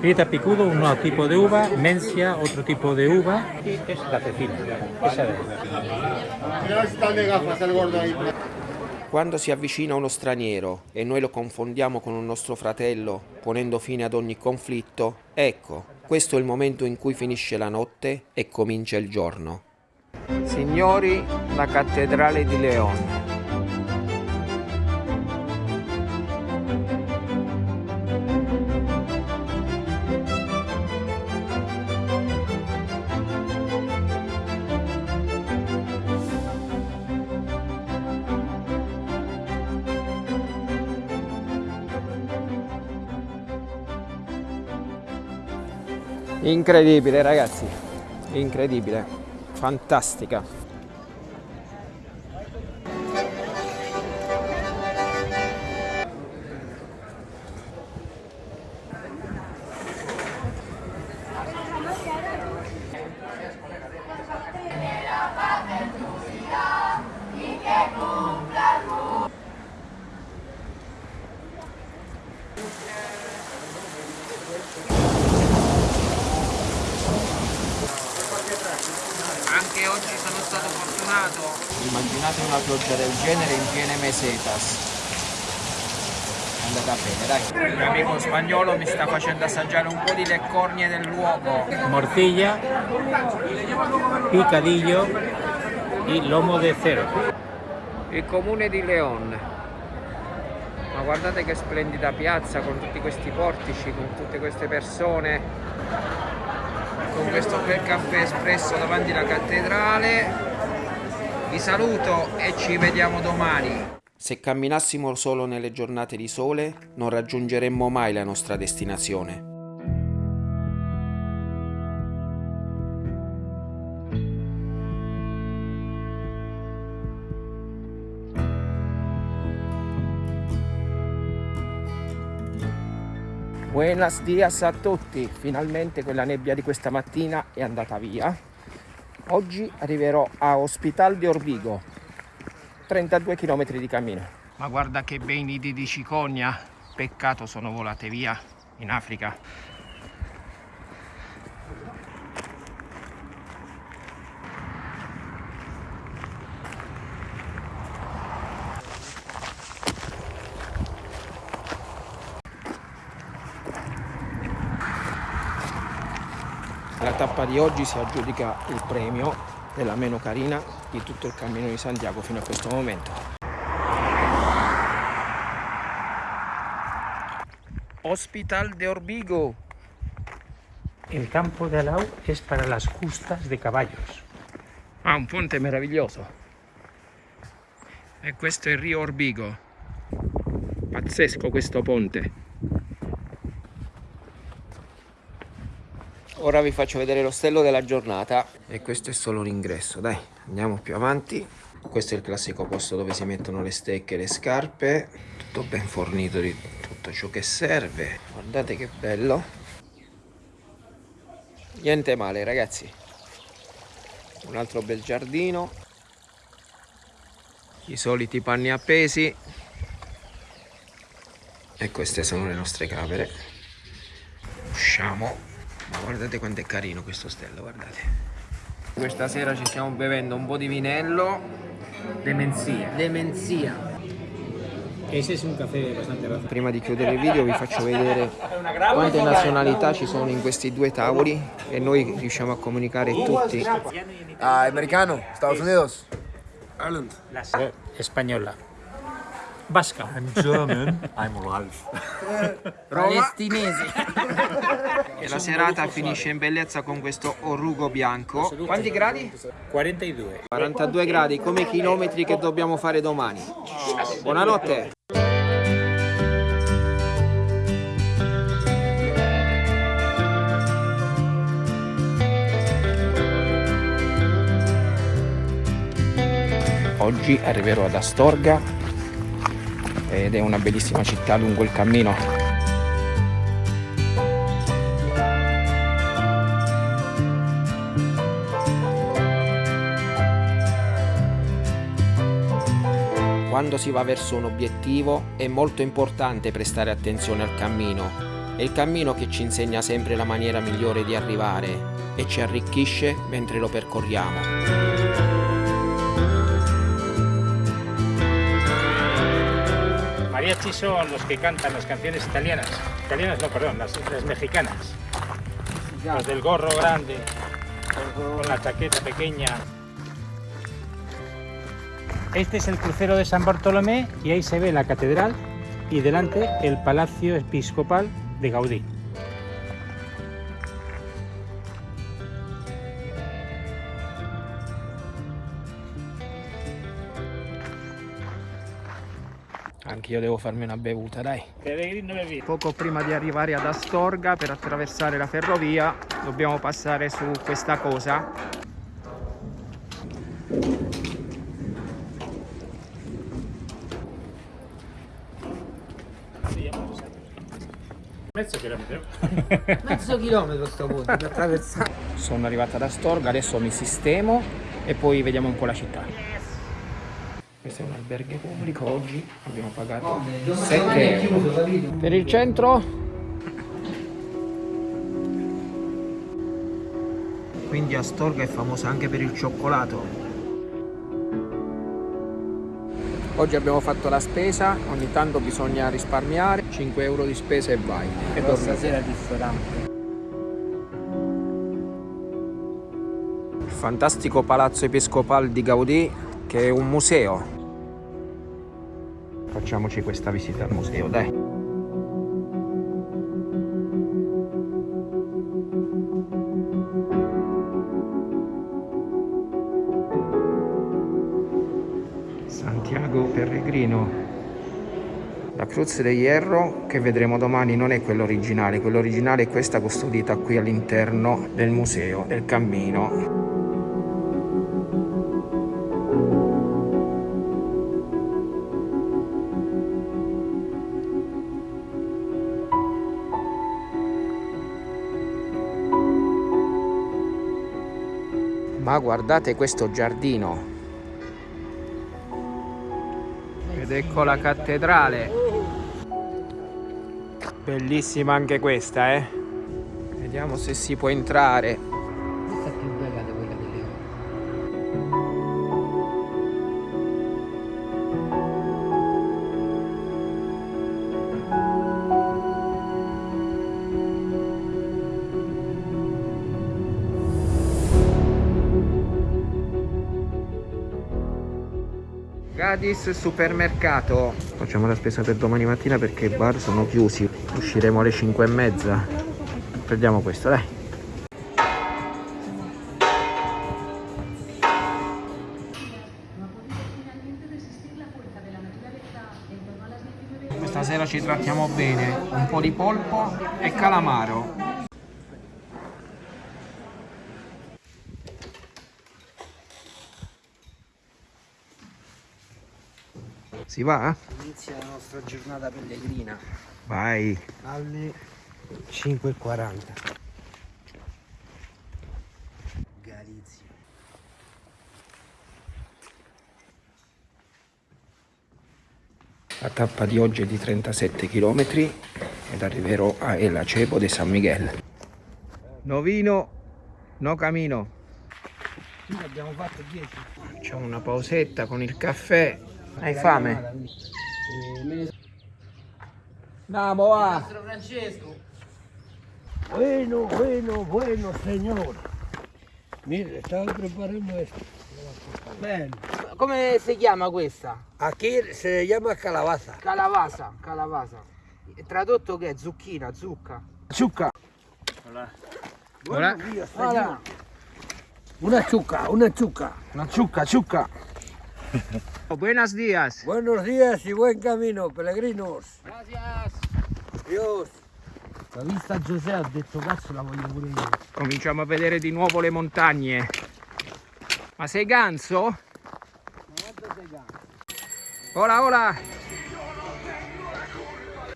Prieta picudo, un nuevo tipo de uva, Mencia, otro tipo de uva, y es la cecina. Esa. Quando si avvicina uno straniero e noi lo confondiamo con un nostro fratello, ponendo fine ad ogni conflitto, ecco, questo è il momento in cui finisce la notte e comincia il giorno. Signori, la cattedrale di León. Incredibile ragazzi, incredibile, fantastica. Sta facendo assaggiare un po' di le cornie del luogo. Morcilla, picadillo y lomo de cero. Il comune di León. Ma guardate che splendida piazza con tutti questi portici, con tutte queste persone, con questo bel caffè espresso davanti alla cattedrale. Vi saluto e ci vediamo domani. Se camminassimo solo nelle giornate di sole, non raggiungeremmo mai la nostra destinazione. Buenos dias a tutti, finalmente quella nebbia di questa mattina è andata via. Oggi arriverò a Hospital di Orbigo, 32 km di cammino. Ma guarda che bei nidi di cicogna, peccato sono volate via in Africa. La tappa di oggi si aggiudica il premio della meno carina di tutto il cammino di Santiago fino a questo momento. Hospital de Orbigo. El campo de Alau es para las justas de caballos. Ah, un ponte meraviglioso. E questo è il Rio Orbigo. Pazzesco questo ponte. Ora vi faccio vedere l'ostello della giornata e questo è solo l'ingresso, dai, andiamo più avanti. Questo è il classico posto dove si mettono le stecche e le scarpe, tutto ben fornito di tutto ciò che serve. Guardate che bello. Niente male ragazzi. Un altro bel giardino. I soliti panni appesi. E queste sono le nostre camere. Usciamo. Ma guardate quanto è carino questo ostello, guardate. Questa sera ci stiamo bevendo un po' di vinello. Demencia. Demencia. Ese es un café bastante bajo. Prima di chiudere il video vi faccio vedere quante nazionalità ci sono in questi due tavoli e noi riusciamo a comunicare tutti. Ah, americano, Estados Unidos. Ireland. Española. Vasca. I'm German. I'm Ralph. Palestinesi. e la serata finisce in bellezza con questo orugo bianco. Quanti gradi? 42. 42 gradi, come i chilometri che dobbiamo fare domani. Buonanotte. Oggi arriverò ad Astorga ed è una bellissima città lungo il cammino. Quando si va verso un obiettivo è molto importante prestare attenzione al cammino. È il cammino che ci insegna sempre la maniera migliore di arrivare e ci arricchisce mentre lo percorriamo. Son los que cantan las canciones italianas. Italianas no, perdón, las, las mexicanas. Los del gorro grande, con la chaqueta pequeña. Este es el crucero de San Bartolomé y ahí se ve la catedral y delante el palacio episcopal de Gaudí. Anch'io devo farmi una bevuta, dai. Poco prima di arrivare ad Astorga, per attraversare la ferrovia, dobbiamo passare su questa cosa. Mezzo chilometro. Mezzo chilometro sto punto per attraversare. Sono arrivato ad Astorga, adesso mi sistemo e poi vediamo un po' la città. Questo è un albergo pubblico, oggi abbiamo pagato 7 euro. Per il centro? Quindi Astorga è famosa anche per il cioccolato. Oggi abbiamo fatto la spesa, ogni tanto bisogna risparmiare, 5 euro di spesa e vai. E Però stasera al ristorante. Il fantastico palazzo episcopale di Gaudì che è un museo. Facciamoci questa visita al museo, dai. Santiago Peregrino. La Cruz de Hierro che vedremo domani non è quella originale, quella originale è questa custodita qui all'interno del museo del cammino. Guardate questo giardino. Ed ecco la cattedrale. Bellissima anche questa, eh. Vediamo se si può entrare. Gadis supermercato. Facciamo la spesa per domani mattina perché i bar sono chiusi. Usciremo alle 5 e mezza. Prendiamo questo, dai. Questa sera ci trattiamo bene. Un po' di polpo e calamaro. Si va? Inizia la nostra giornata pellegrina Vai. alle 5.40. Galizia. La tappa di oggi è di 37 km ed arriverò a El Acebo de San Miguel. Novino, no camino. Noi abbiamo fatto 10. Facciamo una pausetta con il caffè. Hai fame? Andiamo, va. Francesco. Bueno, bueno, bueno, señor. Mire, estaba preparando esto. Bene. Come si chiama questa? Aquí se llama calabaza. Calavasa, calavasa. E Tradotto che è zucchina, zucca. Zucca. Hola. Una zucca, una zucca. Una zucca, zucca. Buenos días. Buenos días y buen camino, peregrinos. Gracias. Dios. La vista Giuseppe ha detto cazzo la voglio pure io. Cominciamo a vedere di nuovo le montagne. Ma sei ganso? Ola, ola.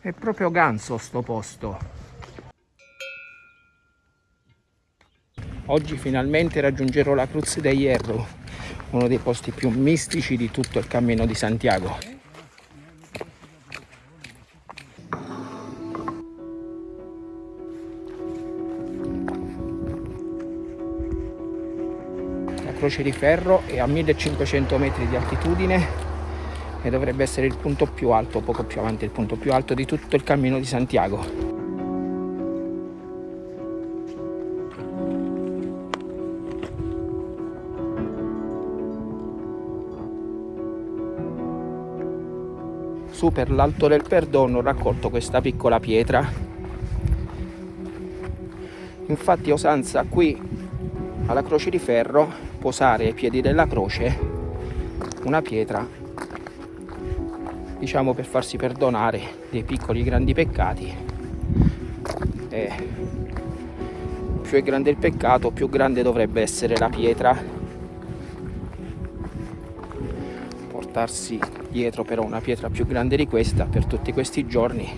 È proprio ganso sto posto. Oggi finalmente raggiungerò la Cruz de Hierro, uno dei posti più mistici di tutto il cammino di Santiago. La croce di ferro è a 1500 metri di altitudine e dovrebbe essere il punto più alto, poco più avanti il punto più alto di tutto il cammino di Santiago. Su per l'alto del perdono ho raccolto questa piccola pietra. Infatti è usanza qui alla croce di ferro posare ai piedi della croce una pietra diciamo per farsi perdonare dei piccoli grandi peccati e più è grande il peccato più grande dovrebbe essere la pietra portarsi dietro però una pietra più grande di questa per tutti questi giorni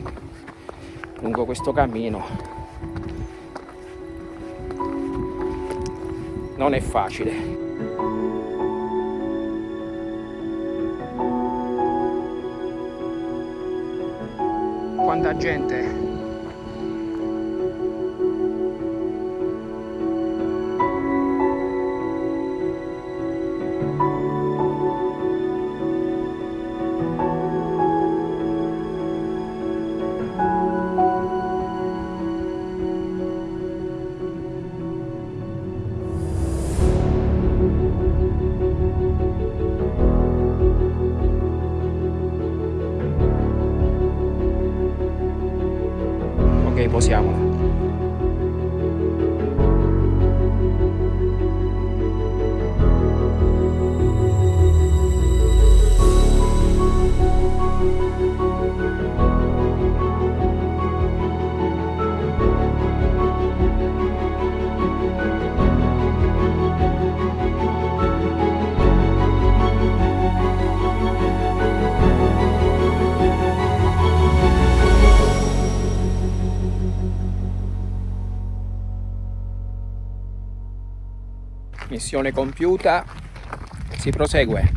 lungo questo cammino non è facile. Quanta gente Missione compiuta, si prosegue.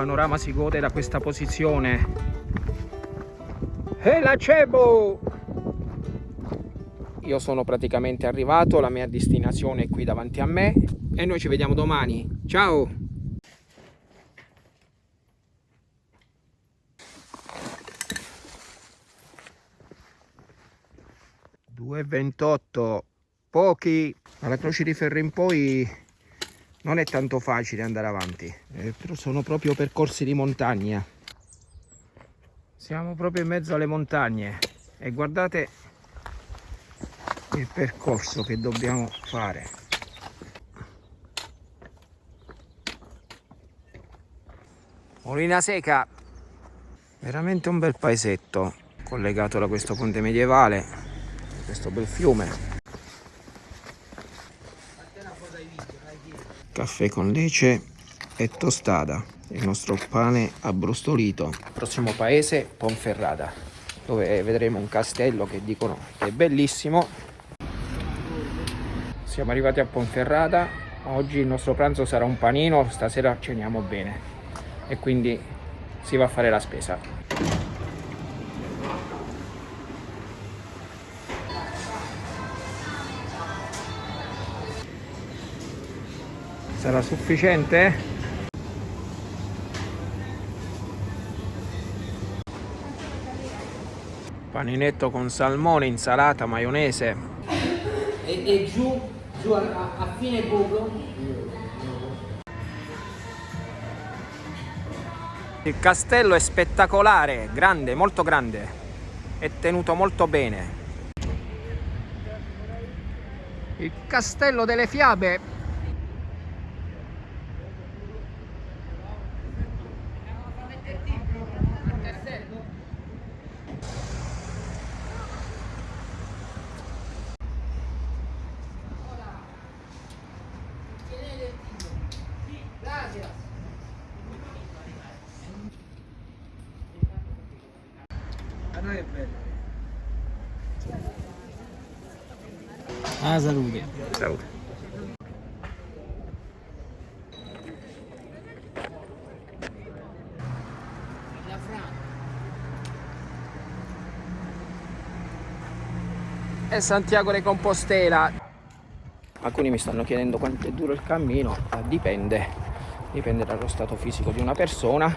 Panorama si gode da questa posizione. E la cebo! Io sono praticamente arrivato, la mia destinazione è qui davanti a me e noi ci vediamo domani. Ciao! Due ventotto, pochi. Alla croce di ferro in poi non è tanto facile andare avanti. Eh, però sono proprio percorsi di montagna. Siamo proprio in mezzo alle montagne. E guardate il percorso che dobbiamo fare. Molina Seca. Veramente un bel paesetto collegato da questo ponte medievale questo bel fiume caffè con lece e tostata il nostro pane abbrustolito. Prossimo paese Ponferrada dove vedremo un castello che dicono che è bellissimo. Siamo arrivati a Ponferrada. Oggi il nostro pranzo sarà un panino stasera ceniamo bene. E quindi si va a fare la spesa sarà sufficiente? paninetto con salmone, insalata, maionese. E, e giù, giù a, a fine buco il castello è spettacolare, grande, molto grande. È tenuto molto bene. Il castello delle fiabe Santiago de Compostela. Alcuni mi stanno chiedendo quanto è duro il cammino, dipende, dipende dallo stato fisico di una persona,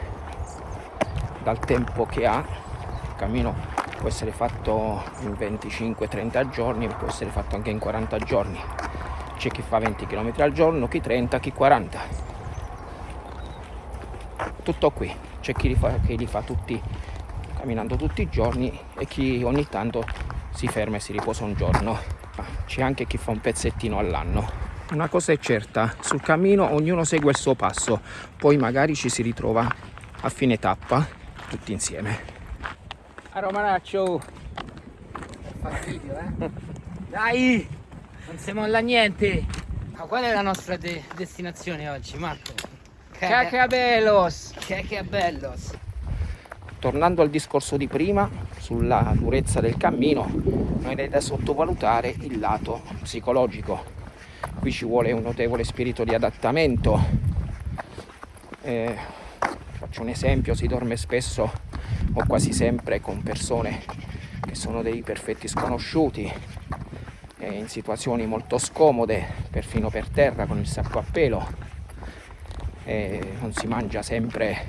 dal tempo che ha. Il cammino può essere fatto in 25-30 giorni, può essere fatto anche in 40 giorni. C'è chi fa 20 km al giorno, chi 30, chi 40. Tutto qui. C'è chi li fa, chi li fa tutti camminando tutti i giorni e chi ogni tanto si ferma e si riposa un giorno. C'è anche chi fa un pezzettino all'anno. Una cosa è certa, sul cammino ognuno segue il suo passo, poi magari ci si ritrova a fine tappa tutti insieme. A Romanaccio! Fastidio, eh? Dai! Non si molla niente! Ma qual è la nostra de destinazione oggi, Marco? Cacabelos! Cacabelos! Tornando al discorso di prima, sulla durezza del cammino, non è da sottovalutare il lato psicologico. Qui ci vuole un notevole spirito di adattamento. Eh, faccio un esempio, si dorme spesso o quasi sempre con persone che sono dei perfetti sconosciuti e in situazioni molto scomode, perfino per terra con il sacco a pelo. E non si mangia sempre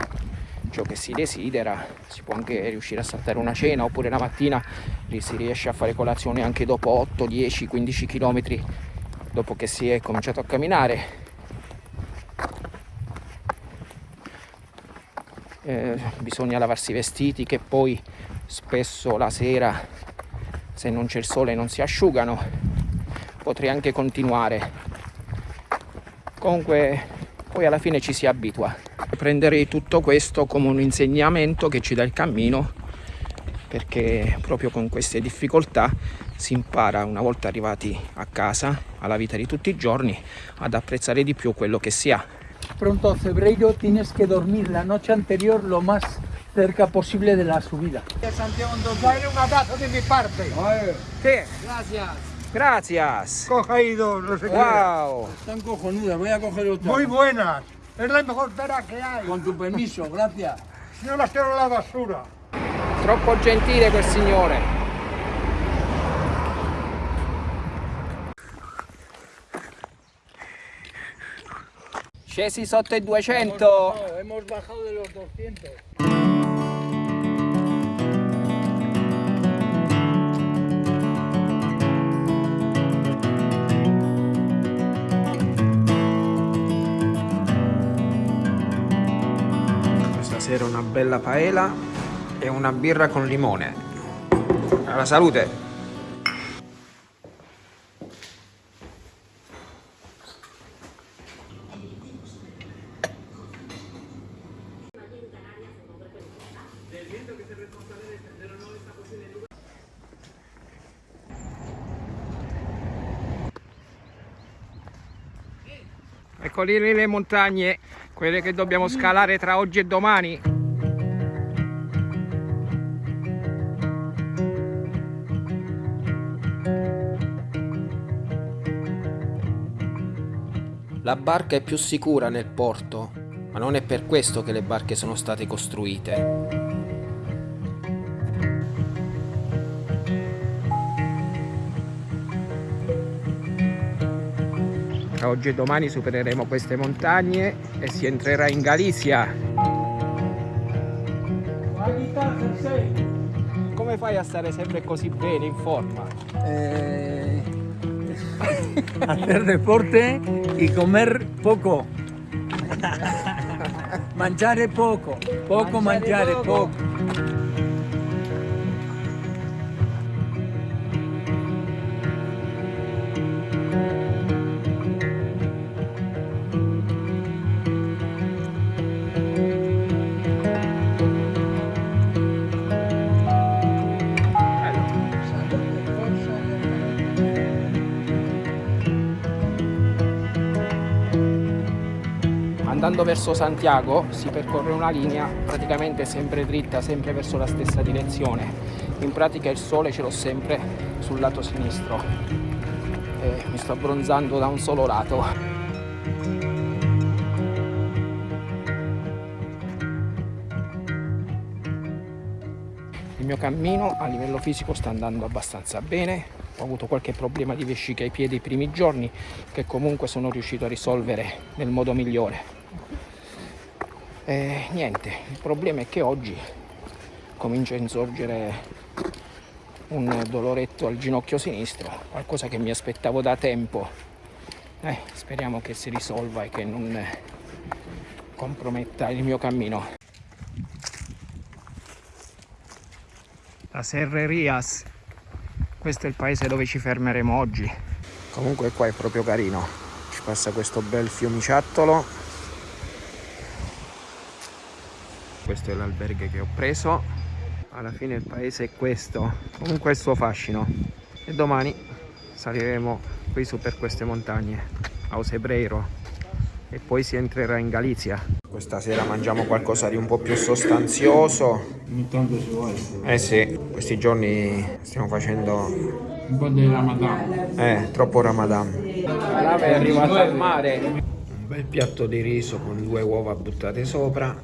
ciò che si desidera, si può anche riuscire a saltare una cena oppure la mattina si riesce a fare colazione anche dopo 8, 10, 15 km dopo che si è cominciato a camminare. Eh, bisogna lavarsi i vestiti che poi spesso la sera se non c'è il sole non si asciugano. Potrei anche continuare. Comunque poi alla fine ci si abitua prenderei tutto questo come un insegnamento che ci dà il cammino perché proprio con queste difficoltà si impara una volta arrivati a casa alla vita di tutti i giorni ad apprezzare di più quello che si ha pronto a febrero tienes que dormir la noche anterior lo más cerca posible de la subida. Santiago, un abrazo de mi parte. Sí. Gracias. Gracias. Coja no sé Wow. Están cojonudas, voy a coger otra. Muy buenas. Es la mejor pera que hay. Con tu permiso, gracias. Yo las tiro a la basura. Troppo gentile quel signore. Scesi sotto i 200. hemos bajado de los 200. Sera una bella paella e una birra con limone. Alla salute! Eccoli le montagne, quelle che dobbiamo scalare tra oggi e domani. La barca è più sicura nel porto, ma non è per questo che le barche sono state costruite. Tra oggi e domani supereremo queste montagne e si entrerà in Galizia. Come fai a stare sempre così bene, in forma? Eh, hacer deporte y comer poco. mangiare poco, poco mangiare, poco. poco. Andando verso Santiago si percorre una linea praticamente sempre dritta, sempre verso la stessa direzione. In pratica il sole ce l'ho sempre sul lato sinistro e mi sto abbronzando da un solo lato. Il mio cammino a livello fisico sta andando abbastanza bene, ho avuto qualche problema di vescica ai piedi i primi giorni che comunque sono riuscito a risolvere nel modo migliore. E niente, il problema è che oggi comincia a insorgere un doloretto al ginocchio sinistro, qualcosa che mi aspettavo da tempo. Eh, speriamo che si risolva e che non comprometta il mio cammino. La Serrerias, questo è il paese dove ci fermeremo oggi. Comunque qua è proprio carino, ci passa questo bel fiumiciattolo. Questo è l'albergo che ho preso. Alla fine il paese è questo, comunque il suo fascino. E domani saliremo qui su per queste montagne, a Osebreiro, e poi si entrerà in Galizia. Questa sera mangiamo qualcosa di un po' più sostanzioso. Ogni tanto si vuole. Eh sì, questi giorni stiamo facendo Un po' di Ramadan. eh, troppo Ramadan. La nave è arrivata al mare un bel piatto di riso con due uova buttate sopra.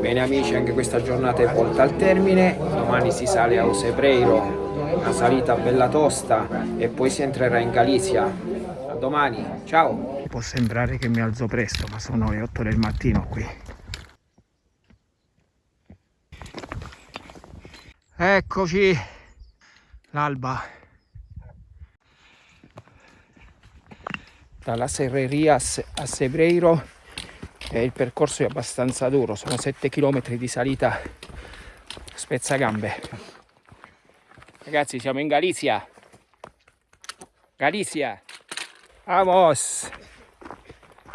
Bene amici anche questa giornata è volta al termine. Domani si sale a Osebreiro una salita bella tosta e poi si entrerà in Galizia. A domani ciao! Può sembrare che mi alzo presto ma sono le 8 del mattino qui. Eccoci, l'alba. Dalla Serreria a Sebreiro e il percorso è abbastanza duro, sono 7 km di salita spezzagambe. Ragazzi siamo in Galizia. Galizia. Vamos.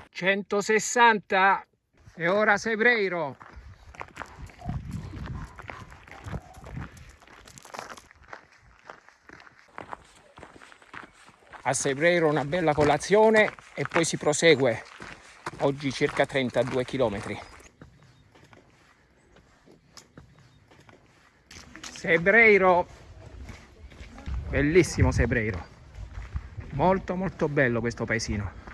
160 e ora Sebreiro. A Sebreiro una bella colazione e poi si prosegue. Oggi circa 32 km Sebreiro bellissimo Sebreiro molto molto bello questo paesino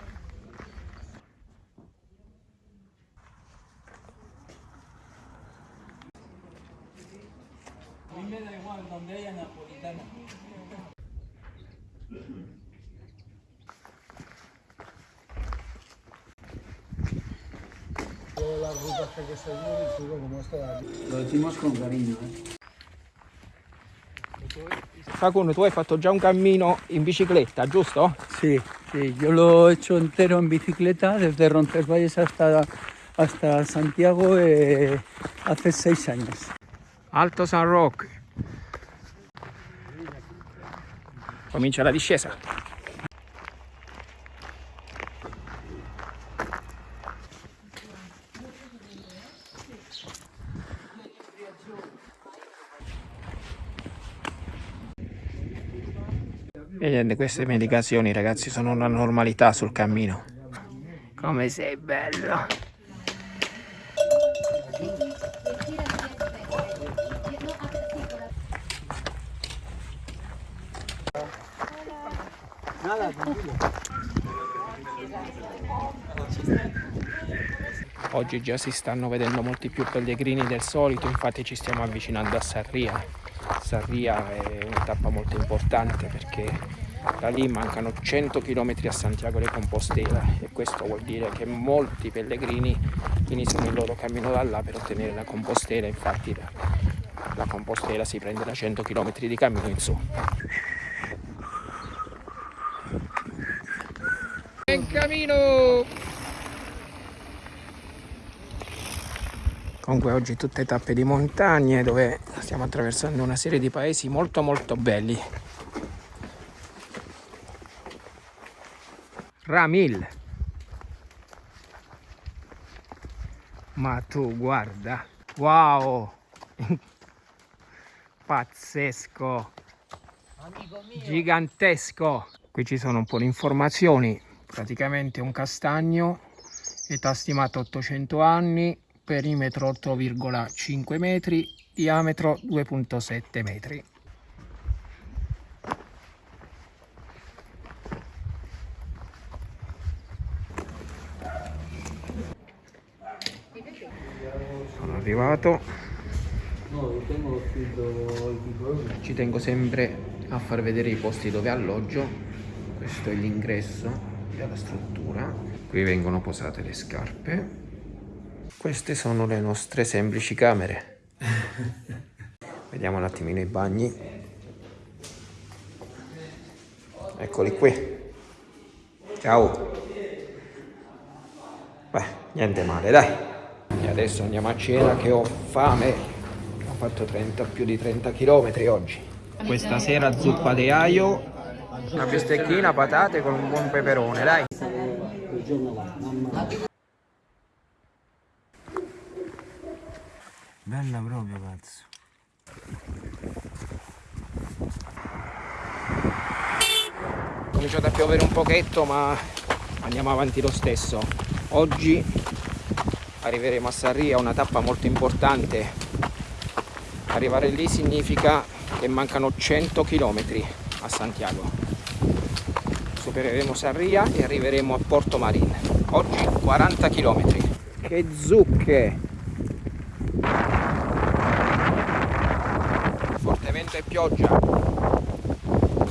las rutas que hay que seguir y sigo como aquí. Lo decimos con cariño, eh. Facundo, tu hai fatto già un cammino in bicicletta, giusto? Sí, sí, yo lo he hecho entero en bicicleta desde Roncesvalles hasta, hasta Santiago eh, hace seis años. Alto San Roque. Comincia la discesa. E niente, queste medicazioni ragazzi sono una normalità sul cammino. Come sei bello! Oggi già si stanno vedendo molti più pellegrini del solito, infatti ci stiamo avvicinando a Sarria. Sarria è una tappa molto importante perché da lì mancano 100 km a Santiago de Compostela e questo vuol dire che molti pellegrini iniziano il loro cammino da là per ottenere la Compostela, infatti la, la Compostela si prende da 100 km di cammino in su. In cammino! Comunque oggi tutte tappe di montagne dove stiamo attraversando una serie di paesi molto molto belli. Ramil. Ma tu guarda. Wow. Pazzesco. Gigantesco. Qui ci sono un po' di informazioni. Praticamente un castagno, età stimata 800 anni, perimetro 8,5 metri, diametro 2,7 metri. Sono arrivato. Ci tengo sempre a far vedere i posti dove alloggio. Questo è l'ingresso della struttura. Qui vengono posate le scarpe queste sono le nostre semplici camere. Vediamo un attimino i bagni. Eccoli qui. Ciao. Beh, niente male, dai. E adesso andiamo a cena che ho fame. Ho fatto 30, più di 30 km oggi. Questa sera zuppa di aglio, una bistecchina, patate con un buon peperone, dai. Bella proprio cazzo. È cominciato a piovere un pochetto ma andiamo avanti lo stesso. Oggi arriveremo a Sarria, una tappa molto importante. Arrivare lì significa che mancano 100 km a Santiago. Supereremo Sarria e arriveremo a Porto Marin. Oggi 40 km. Che zucche! Vento e pioggia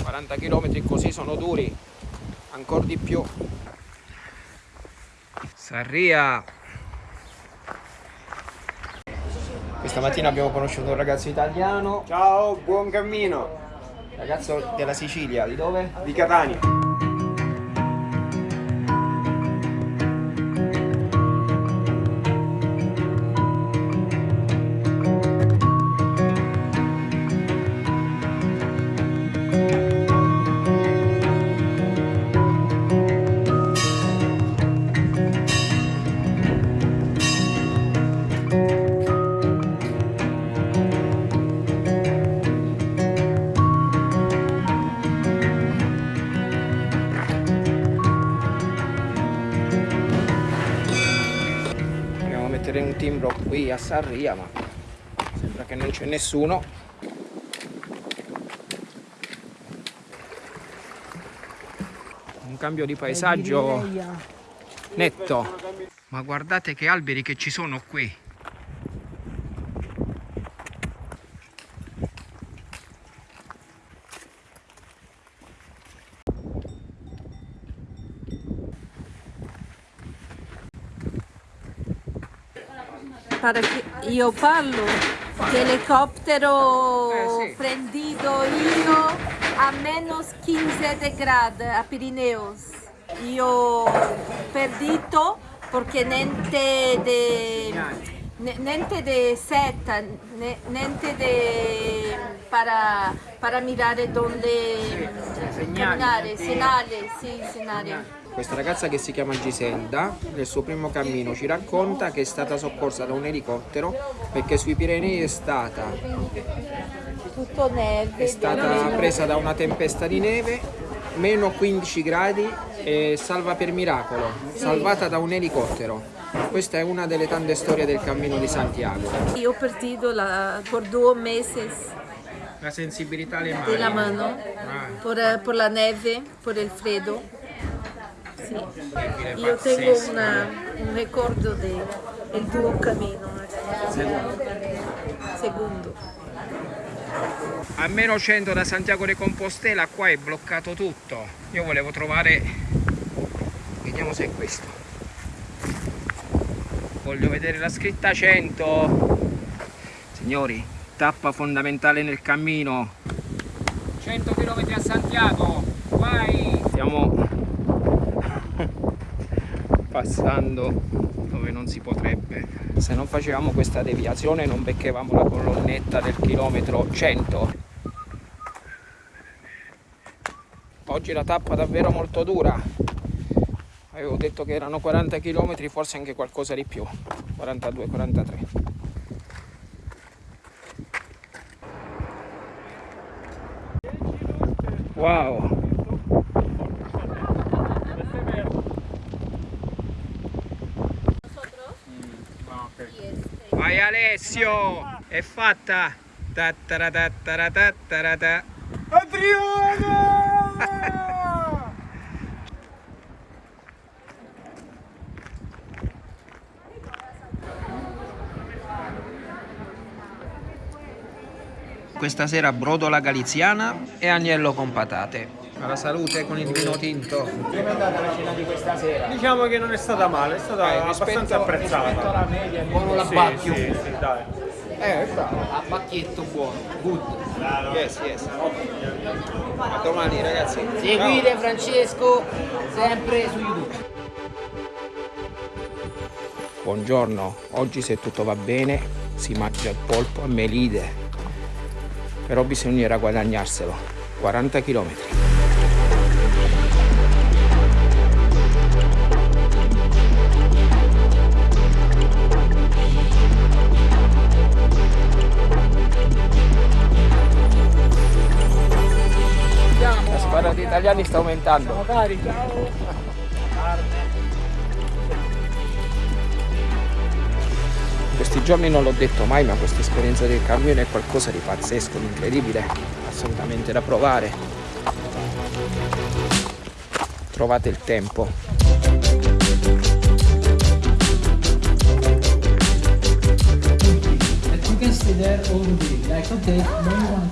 40 km così sono duri ancora di più Sarria questa mattina abbiamo conosciuto un ragazzo italiano Ciao, buon cammino. ragazzo della Sicilia di dove? Di Catania. Sarria ma sembra che non c'è nessuno. Un cambio di paesaggio netto. Ma guardate che alberi che ci sono qui Para que io parlo di elicottero prendido io a menos 15 gradi a Pirineos. Io perdito perché niente de ne- niente de seta, ne- niente de para para mirare donde camminare, segnale, sì, segnale. Questa ragazza che si chiama Giselda, nel suo primo cammino ci racconta che è stata soccorsa da un elicottero perché sui Pirenei è stata, Tutto neve. è stata presa da una tempesta di neve, meno 15 gradi e salva per miracolo, salvata da un elicottero. Questa è una delle tante storie del cammino di Santiago. Io ho perdido la, por due mesi La sensibilità alle mani. della mano, Ah, por, por la neve, por el freddo. Sì. Io tengo una- un ricordo del tuo cammino. Secondo. A meno 100 da Santiago de Compostela qua è bloccato tutto. Io volevo trovare, vediamo se è questo. Voglio vedere la scritta 100. Signori, tappa fondamentale nel cammino. 100 km a Santiago, vai! Stiamo passando dove non si potrebbe. Se non facevamo questa deviazione non beccavamo la colonnetta del chilometro 100. Oggi la tappa davvero molto dura. Avevo detto che erano 40 km, forse anche qualcosa di più. 42, 43. Wow! Vai Alessio! È fatta! Tattaratataratataratà. Questa sera brodola galiziana e agnello con patate. Alla salute con il vino tinto. Come è andata la cena di questa sera? Diciamo che non è stata male, è stata Eh, abbastanza rispetto- apprezzata. rispetto alla media, buono Sì, l'abbacchio. Sì, sì, dai. Eh, bravo. A bacchetto buono. Good. Yes, yes. A domani ragazzi. Seguite Francesco sempre su YouTube. Buongiorno, oggi se tutto va bene si mangia il polpo a melide. Però bisognerà guadagnarselo. 40 km. Italiani sta aumentando. Questi giorni non l'ho detto mai, ma questa esperienza del cammino è qualcosa di pazzesco, di incredibile, assolutamente da provare. Trovate il tempo.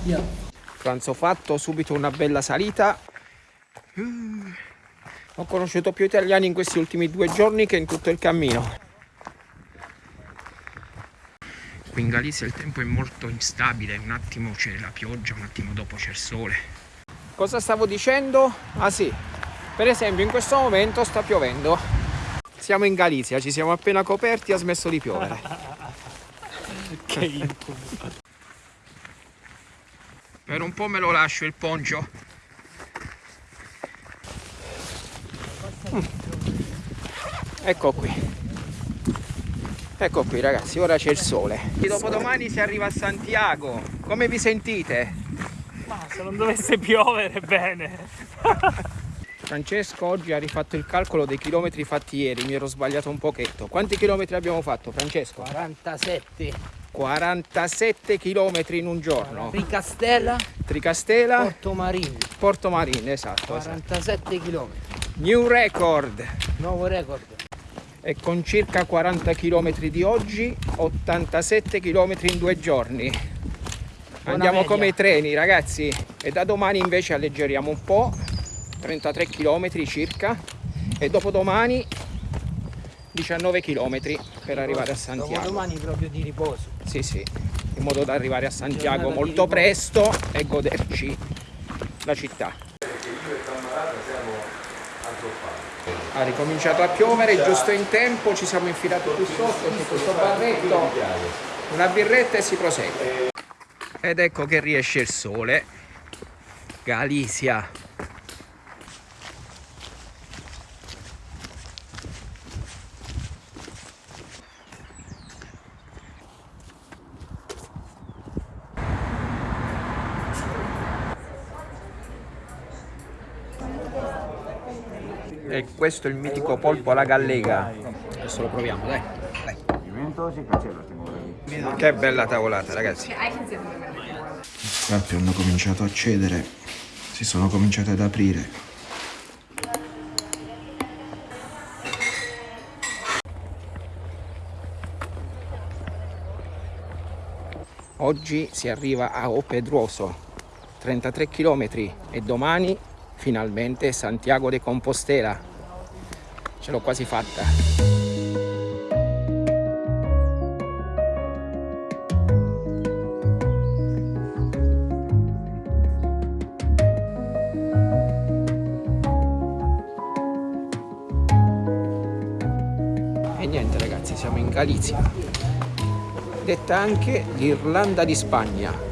yeah. Pranzo fatto, subito una bella salita. Ho conosciuto più italiani in questi ultimi due giorni che in tutto il cammino. Qui in Galizia il tempo è molto instabile, un attimo c'è la pioggia, un attimo dopo c'è il sole. Cosa stavo dicendo? Ah sì, per esempio in questo momento sta piovendo. Siamo in Galizia, ci siamo appena coperti e ha smesso di piovere. che incubo. Per un po' me lo lascio il poncio. Ecco qui. Ecco qui ragazzi, ora c'è il sole. Dopodomani si arriva a Santiago. Come vi sentite? Ma se non dovesse piovere bene. Francesco oggi ha rifatto il calcolo dei chilometri fatti ieri, mi ero sbagliato un pochetto. Quanti chilometri abbiamo fatto Francesco? 47. 47 chilometri in un giorno. Tricastela. Tricastela. Porto Marino. Porto Marino, esatto. 47 esatto. km. New record. Nuovo record. E con circa 40 km di oggi, 87 km in due giorni. Buona Andiamo media. come i treni ragazzi. E da domani invece alleggeriamo un po', 33 km circa. E dopodomani 19 km per arrivare a Santiago. Domani proprio di riposo. Sì, sì, in modo da arrivare a Santiago molto presto e goderci la città. Ha ricominciato a piovere, giusto in tempo, ci siamo infilati qui sotto, c'è questo barretto, una birretta e si prosegue. Ed ecco che riesce il sole. Galizia. E questo è il mitico polpo alla gallega. Adesso lo proviamo, dai. Che bella tavolata, ragazzi. Le acque hanno cominciato a cedere, si sono cominciate ad aprire. Oggi si arriva a O Pedroso, 33 km e domani finalmente Santiago de Compostela. Ce l'ho quasi fatta. E niente ragazzi, siamo in Galizia, detta anche l'Irlanda di Spagna.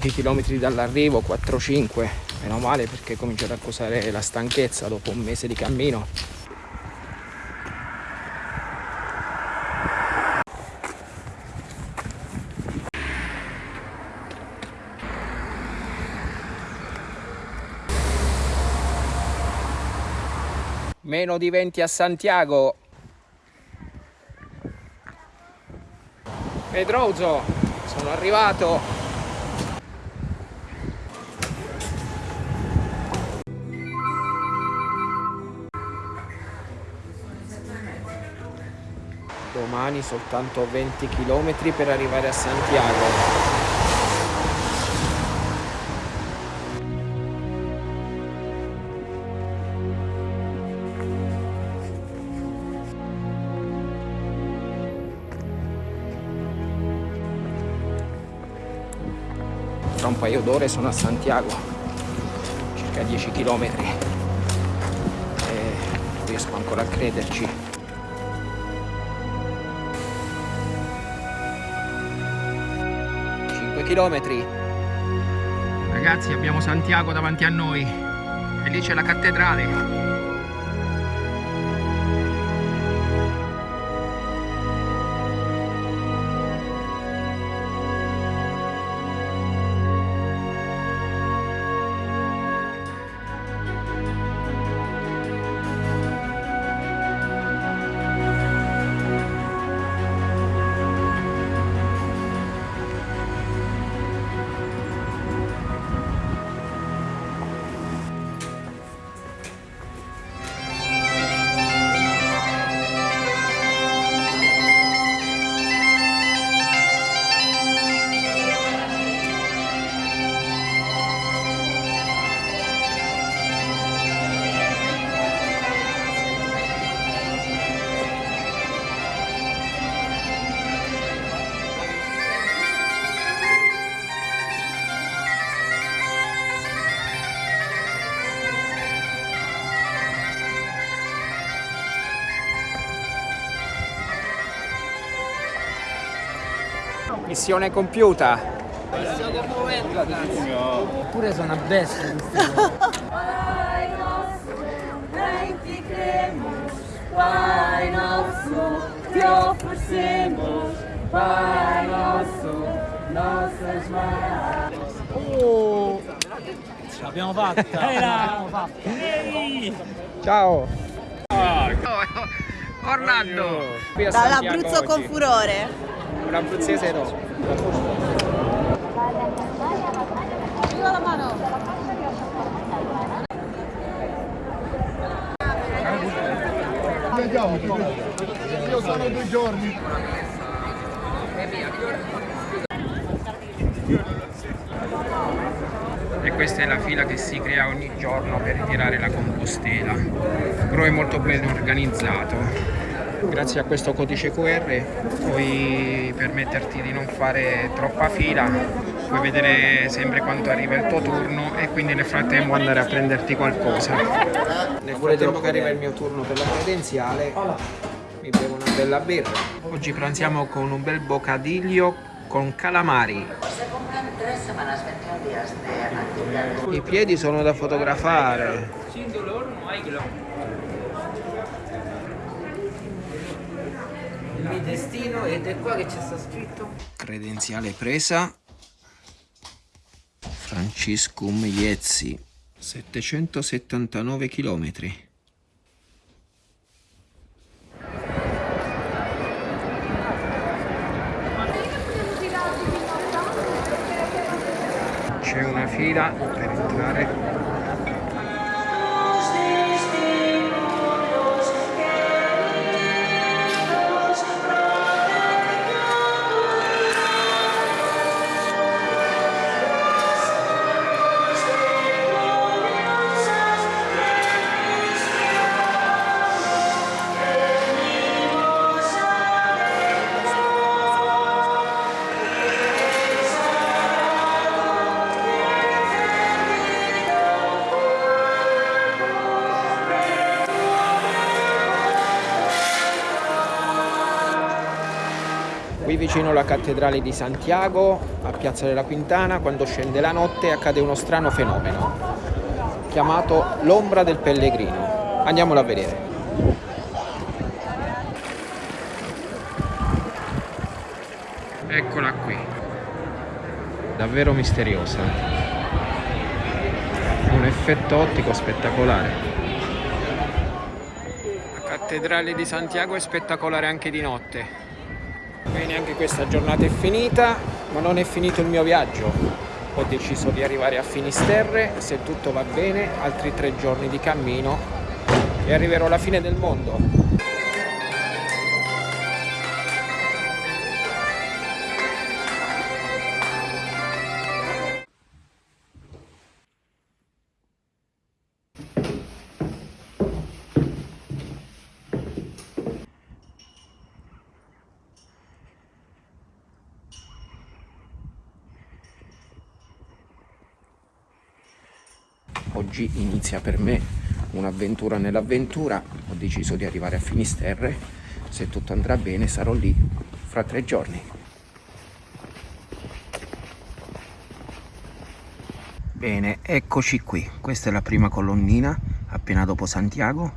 Pochi chilometri dall'arrivo, 4-5, meno male perché comincio ad accusare la stanchezza dopo un mese di cammino. Meno di 20 a Santiago. Pedroso, sono arrivato. Domani soltanto 20 km per arrivare a Santiago. Tra un paio d'ore sono a Santiago, circa 10 km. E non riesco ancora a crederci. Chilometri. Ragazzi abbiamo Santiago davanti a noi e lì c'è la cattedrale. Missione compiuta. Oppure sono una bestia Pai nosso, te oferecemos, Pai nosso, nossas mãos. Oh! Ce l'abbiamo fatta! L'abbiamo fatta! Ciao. Orlando. A Dall'Abruzzo con furore. Un abruzzese no. Io sono due giorni. E questa è la fila che si crea ogni giorno per ritirare la compostela. Però è molto ben organizzato. Grazie a questo codice QR puoi permetterti di non fare troppa fila, puoi vedere sempre quando arriva il tuo turno e quindi nel frattempo andare a prenderti qualcosa. Nel frattempo che arriva il mio turno per la credenziale mi bevo una bella birra. Oggi pranziamo con un bel bocadiglio con calamari. I piedi sono da fotografare. Sin dolor no hay glow. Il mio destino ed è qua che c'è sta scritto. Credenziale presa. Franciscum Iezzi, 779 chilometri. C'è una fila per entrare. Vicino alla cattedrale di Santiago, a Piazza della Quintana, quando scende la notte accade uno strano fenomeno, chiamato l'ombra del pellegrino. Andiamolo a vedere. Eccola qui, davvero misteriosa. Un effetto ottico spettacolare. La cattedrale di Santiago è spettacolare anche di notte. Bene, anche questa giornata è finita, ma non è finito il mio viaggio. Ho deciso di arrivare a Finisterre, se tutto va bene, altri tre giorni di cammino e arriverò alla fine del mondo. Oggi inizia per me un'avventura nell'avventura, ho deciso di arrivare a Finisterre, se tutto andrà bene sarò lì fra tre giorni. Bene, eccoci qui. Questa è la prima colonnina, appena dopo Santiago.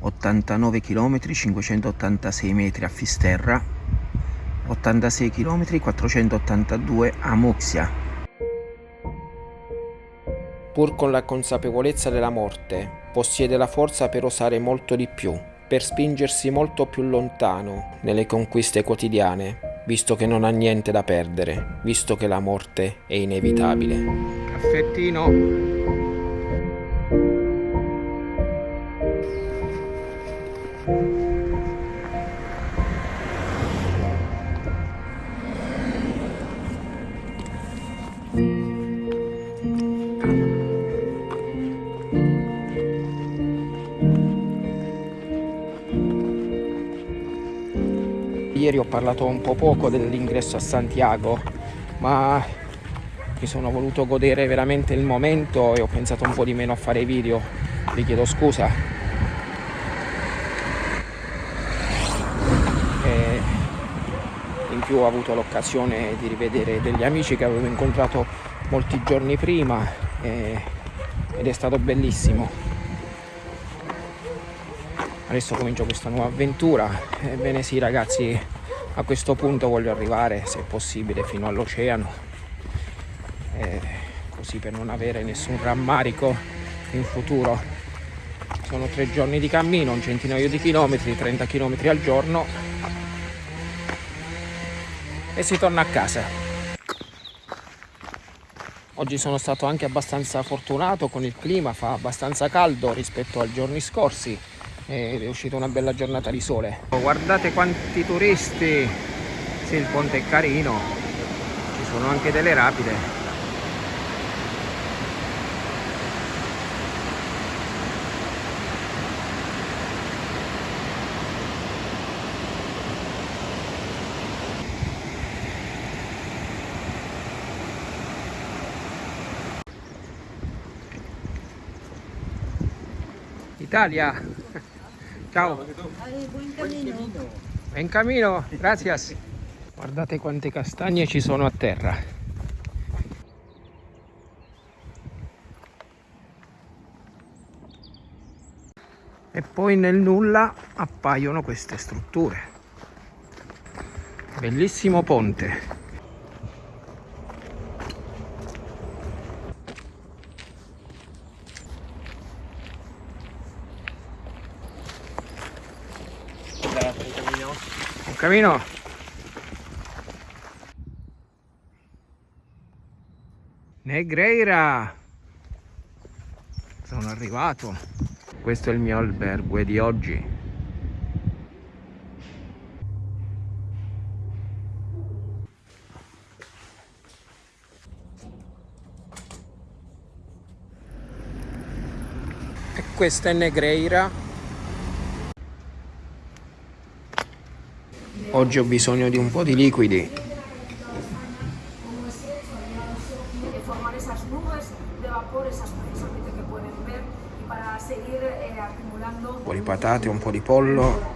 89 km, 586 metri a Fisterra. 86 km, 482 a Muxia. Pur con la consapevolezza della morte, possiede la forza per osare molto di più, per spingersi molto più lontano nelle conquiste quotidiane, visto che non ha niente da perdere, visto che la morte è inevitabile. Caffettino. Parlato un po' poco dell'ingresso a Santiago, ma mi sono voluto godere veramente il momento e ho pensato un po' di meno a fare video. Vi chiedo scusa. E in più ho avuto l'occasione di rivedere degli amici che avevo incontrato molti giorni prima e, ed è stato bellissimo. Adesso comincio questa nuova avventura. Ebbene sì ragazzi, a questo punto voglio arrivare, se possibile, fino all'oceano. Eh, così per non avere nessun rammarico in futuro. Sono tre giorni di cammino, un centinaio di chilometri, 30 chilometri al giorno. E si torna a casa. Oggi sono stato anche abbastanza fortunato con il clima, fa abbastanza caldo rispetto ai giorni scorsi ed è uscita una bella giornata di sole. Guardate quanti turisti, sì il ponte è carino, ci sono anche delle rapide. Italia! Ciao! Buon cammino. In cammino, gracias. Guardate quante castagne ci sono a terra. E poi nel nulla appaiono queste strutture. Bellissimo ponte. Camino. Negreira. Sono arrivato. Questo è il mio albergo di oggi. E questa è Negreira. Oggi ho bisogno di un po' di liquidi. eh, Un po' di patate, un po' di pollo.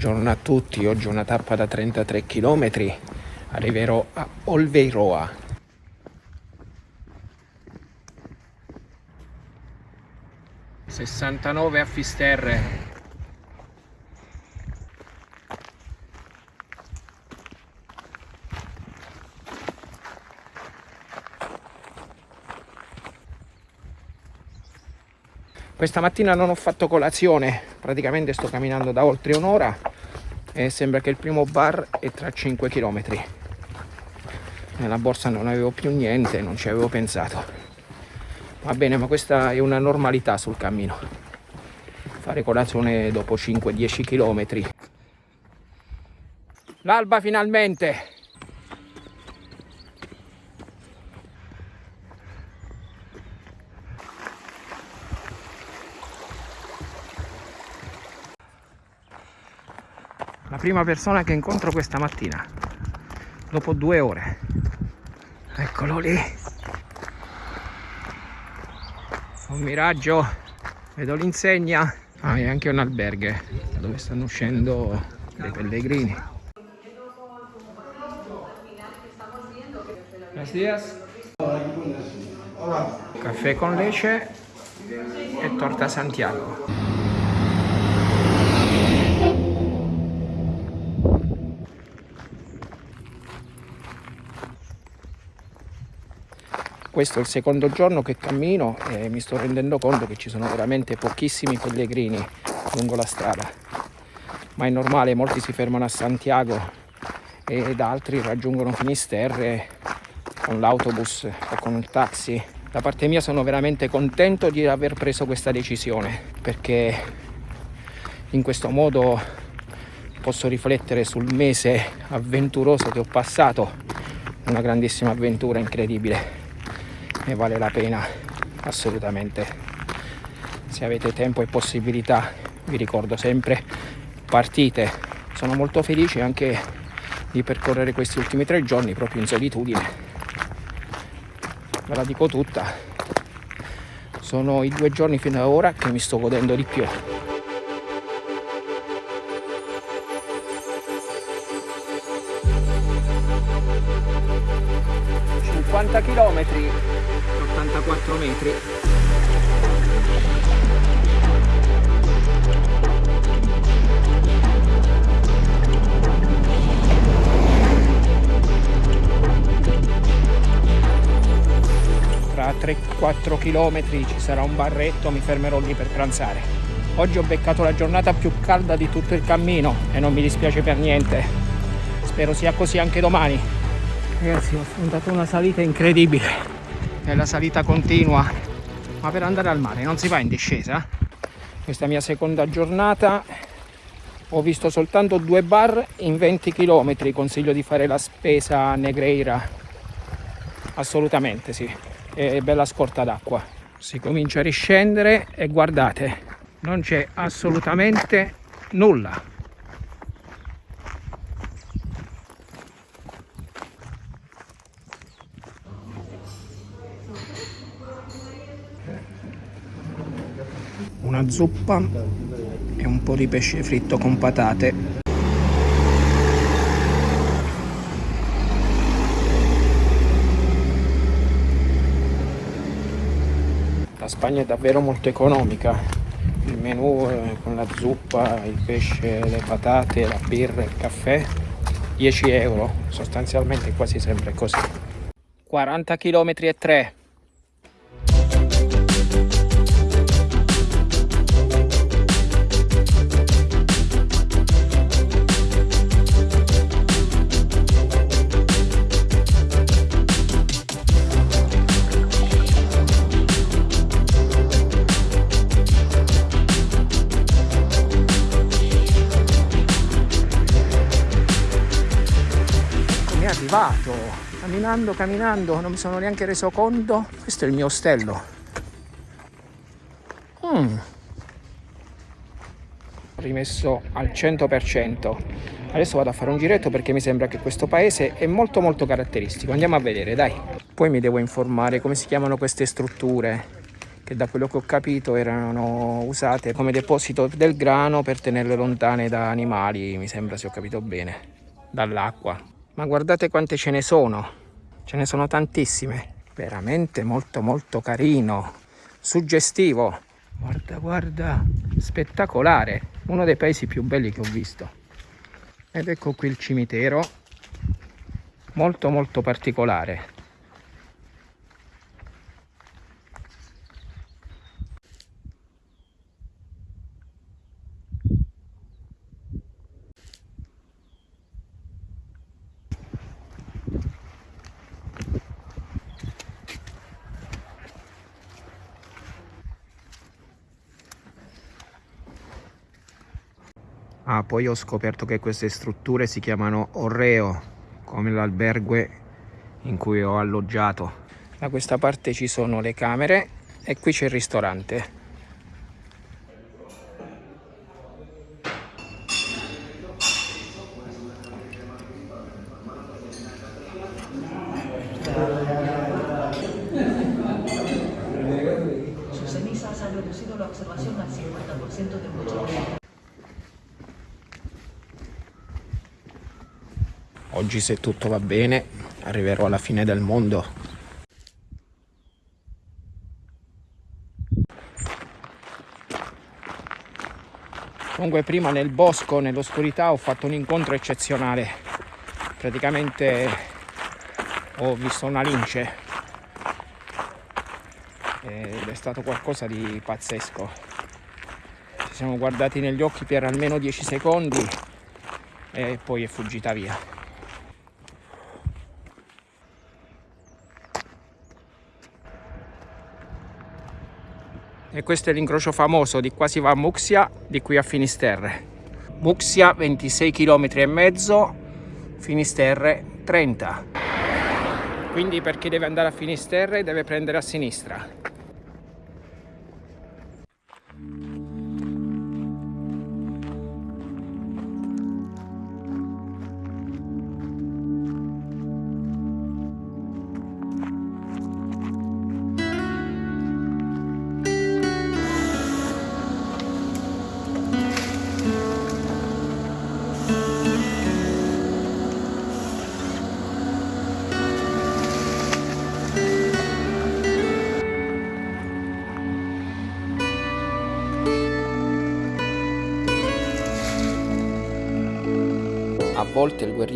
Buongiorno a tutti, oggi una tappa da 33 km, arriverò a Olveiroa. Sessantanove a Fisterre. Questa mattina non ho fatto colazione, praticamente sto camminando da oltre un'ora e sembra che il primo bar è tra 5 km. Nella borsa non avevo più niente, non ci avevo pensato. Va bene, ma questa è una normalità sul cammino. Fare colazione dopo 5-10 km. L'alba finalmente! La prima persona che incontro questa mattina, dopo due ore. Eccolo lì. un miraggio. Vedo l'insegna. Ah e anche un alberghe dove stanno uscendo dei pellegrini. Buenos caffè con lecce e torta Santiago questo è il secondo giorno che cammino e mi sto rendendo conto che ci sono veramente pochissimi pellegrini lungo la strada. Ma è normale molti si fermano a Santiago ed altri raggiungono Finisterre con l'autobus o con un taxi. Da parte mia sono veramente contento di aver preso questa decisione perché in questo modo posso riflettere sul mese avventuroso che ho passato. Una grandissima avventura incredibile ne vale la pena assolutamente. Se avete tempo e possibilità vi ricordo sempre partite. Sono molto felice anche di percorrere questi ultimi tre giorni proprio in solitudine. Ve la dico tutta. Sono i due giorni fino ad ora che mi sto godendo di più. 50 km 84 metri. Tra 3-4 km ci sarà un barretto mi fermerò lì per pranzare. Oggi ho beccato la giornata più calda di tutto il cammino e non mi dispiace per niente. Spero sia così anche domani. Ragazzi ho affrontato una salita incredibile è la salita continua. Ma per andare al mare non si va in discesa? Questa mia seconda giornata. Ho visto soltanto due bar in 20 km consiglio di fare la spesa Negreira. Assolutamente sì. È bella scorta d'acqua. Si comincia a riscendere e guardate non c'è assolutamente nulla una zuppa e un po' di pesce fritto con patate. La Spagna è davvero molto economica, il menù con la zuppa, il pesce, le patate, la birra, il caffè, 10 euro, sostanzialmente quasi sempre così. 40 km e 3 arrivato. Camminando camminando non mi sono neanche reso conto. Questo è il mio ostello. Mm. rimesso al 100% adesso vado a fare un giretto perché mi sembra che questo paese è molto molto caratteristico. Andiamo a vedere dai. Poi mi devo informare come si chiamano queste strutture che da quello che ho capito erano usate come deposito del grano per tenerle lontane da animali mi sembra se ho capito bene dall'acqua ma guardate quante ce ne sono. Ce ne sono tantissime. Veramente molto molto carino. Suggestivo. Guarda guarda. Spettacolare. Uno dei paesi più belli che ho visto. Ed ecco qui il cimitero. Molto molto particolare Ah, poi ho scoperto che queste strutture si chiamano Orreo, come l'albergue in cui ho alloggiato. Da questa parte ci sono le camere e qui c'è il ristorante. conservación al 50% de mucho. Oggi se tutto va bene arriverò alla fine del mondo. Comunque prima nel bosco, nell'oscurità, ho fatto un incontro eccezionale. Praticamente ho visto una lince ed è stato qualcosa di pazzesco. Ci siamo guardati negli occhi per almeno 10 secondi e poi è fuggita via. E questo è l'incrocio famoso, di qua si va a Muxia, di qui a Finisterre. Muxia 26 km e mezzo, Finisterre 30. Quindi per chi deve andare a Finisterre deve prendere a sinistra.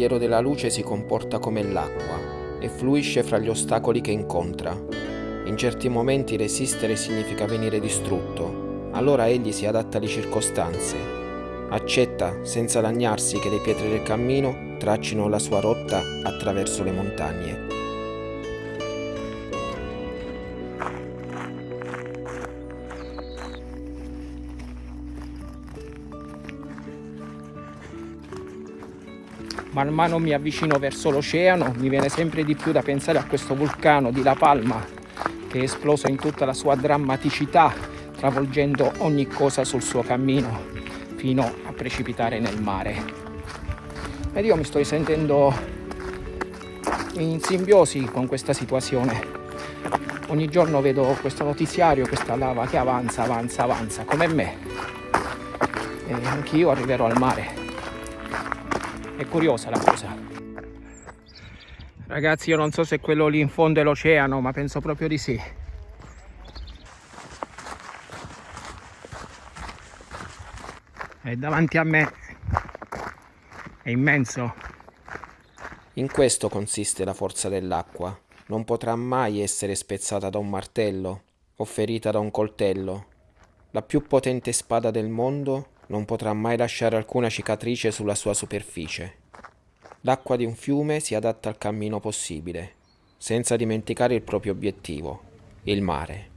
Guerriero della luce si comporta come l'acqua e fluisce fra gli ostacoli che incontra. In certi momenti resistere significa venire distrutto, allora egli si adatta alle circostanze. Accetta senza lagnarsi che le pietre del cammino traccino la sua rotta attraverso le montagne. Man mano mi avvicino verso l'oceano, mi viene sempre di più da pensare a questo vulcano di La Palma che è esploso in tutta la sua drammaticità, travolgendo ogni cosa sul suo cammino fino a precipitare nel mare. Ed io mi sto sentendo in simbiosi con questa situazione. Ogni giorno vedo questo notiziario, questa lava che avanza, avanza, avanza, come me. E anch'io arriverò al mare. È curiosa la cosa. Ragazzi, io non so se quello lì in fondo è l'oceano, ma penso proprio di sì. È davanti a me. È immenso. In questo consiste la forza dell'acqua. Non potrà mai essere spezzata da un martello o ferita da un coltello. La più potente spada del mondo non potrà mai lasciare alcuna cicatrice sulla sua superficie. L'acqua di un fiume si adatta al cammino possibile, senza dimenticare il proprio obiettivo, il mare.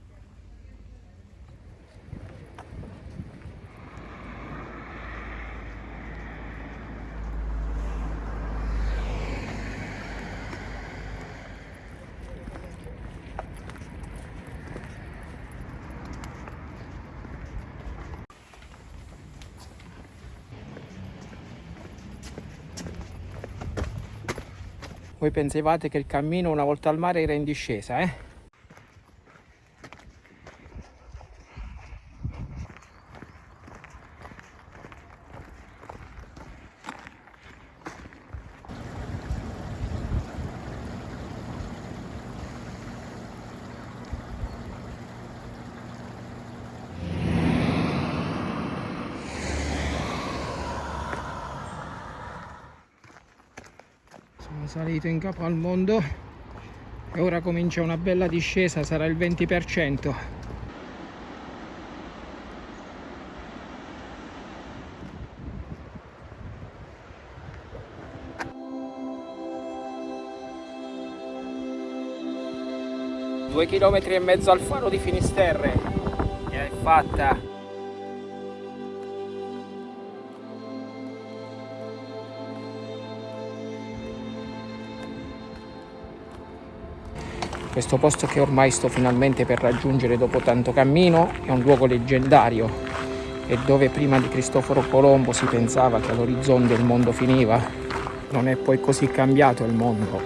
Voi pensavate che il cammino una volta al mare era in discesa, eh? Salito in capo al mondo e ora comincia una bella discesa, sarà il 20%. Due chilometri e mezzo al faro di Finisterre è fatta. Questo posto che ormai sto finalmente per raggiungere dopo tanto cammino è un luogo leggendario e dove prima di Cristoforo Colombo si pensava che all'orizzonte il mondo finiva, non è poi così cambiato il mondo.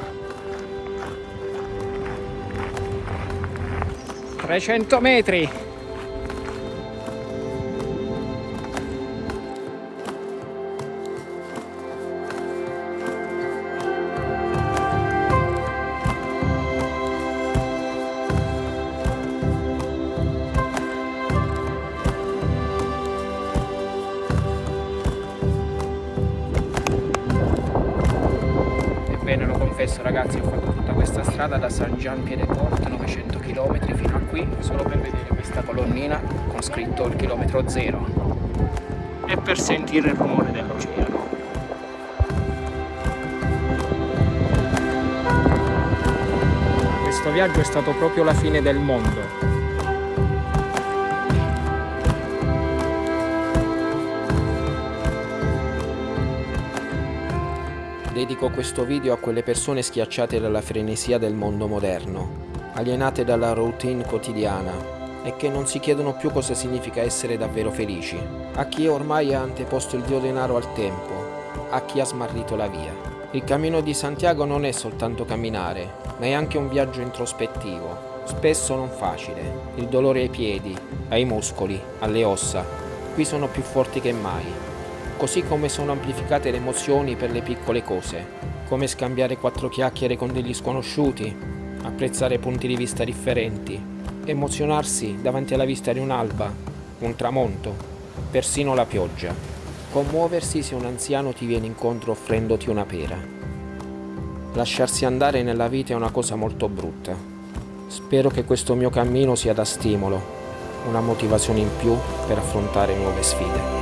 300 metri! Da San Gian Piedeport 900 km fino a qui. Solo per vedere questa colonnina con scritto il chilometro zero. E per sentire il rumore dell'oceano. Questo viaggio è stato proprio la fine del mondo Dedico questo video a quelle persone schiacciate dalla frenesia del mondo moderno, alienate dalla routine quotidiana e che non si chiedono più cosa significa essere davvero felici, a chi ormai ha anteposto il dio denaro al tempo, a chi ha smarrito la via. Il cammino di Santiago non è soltanto camminare, ma è anche un viaggio introspettivo, spesso non facile. Il dolore ai piedi, ai muscoli, alle ossa, qui sono più forti che mai così come sono amplificate le emozioni per le piccole cose, come scambiare quattro chiacchiere con degli sconosciuti, apprezzare punti di vista differenti, emozionarsi davanti alla vista di un'alba, un tramonto, persino la pioggia, commuoversi se un anziano ti viene incontro offrendoti una pera. Lasciarsi andare nella vita è una cosa molto brutta. Spero che questo mio cammino sia da stimolo, una motivazione in più per affrontare nuove sfide.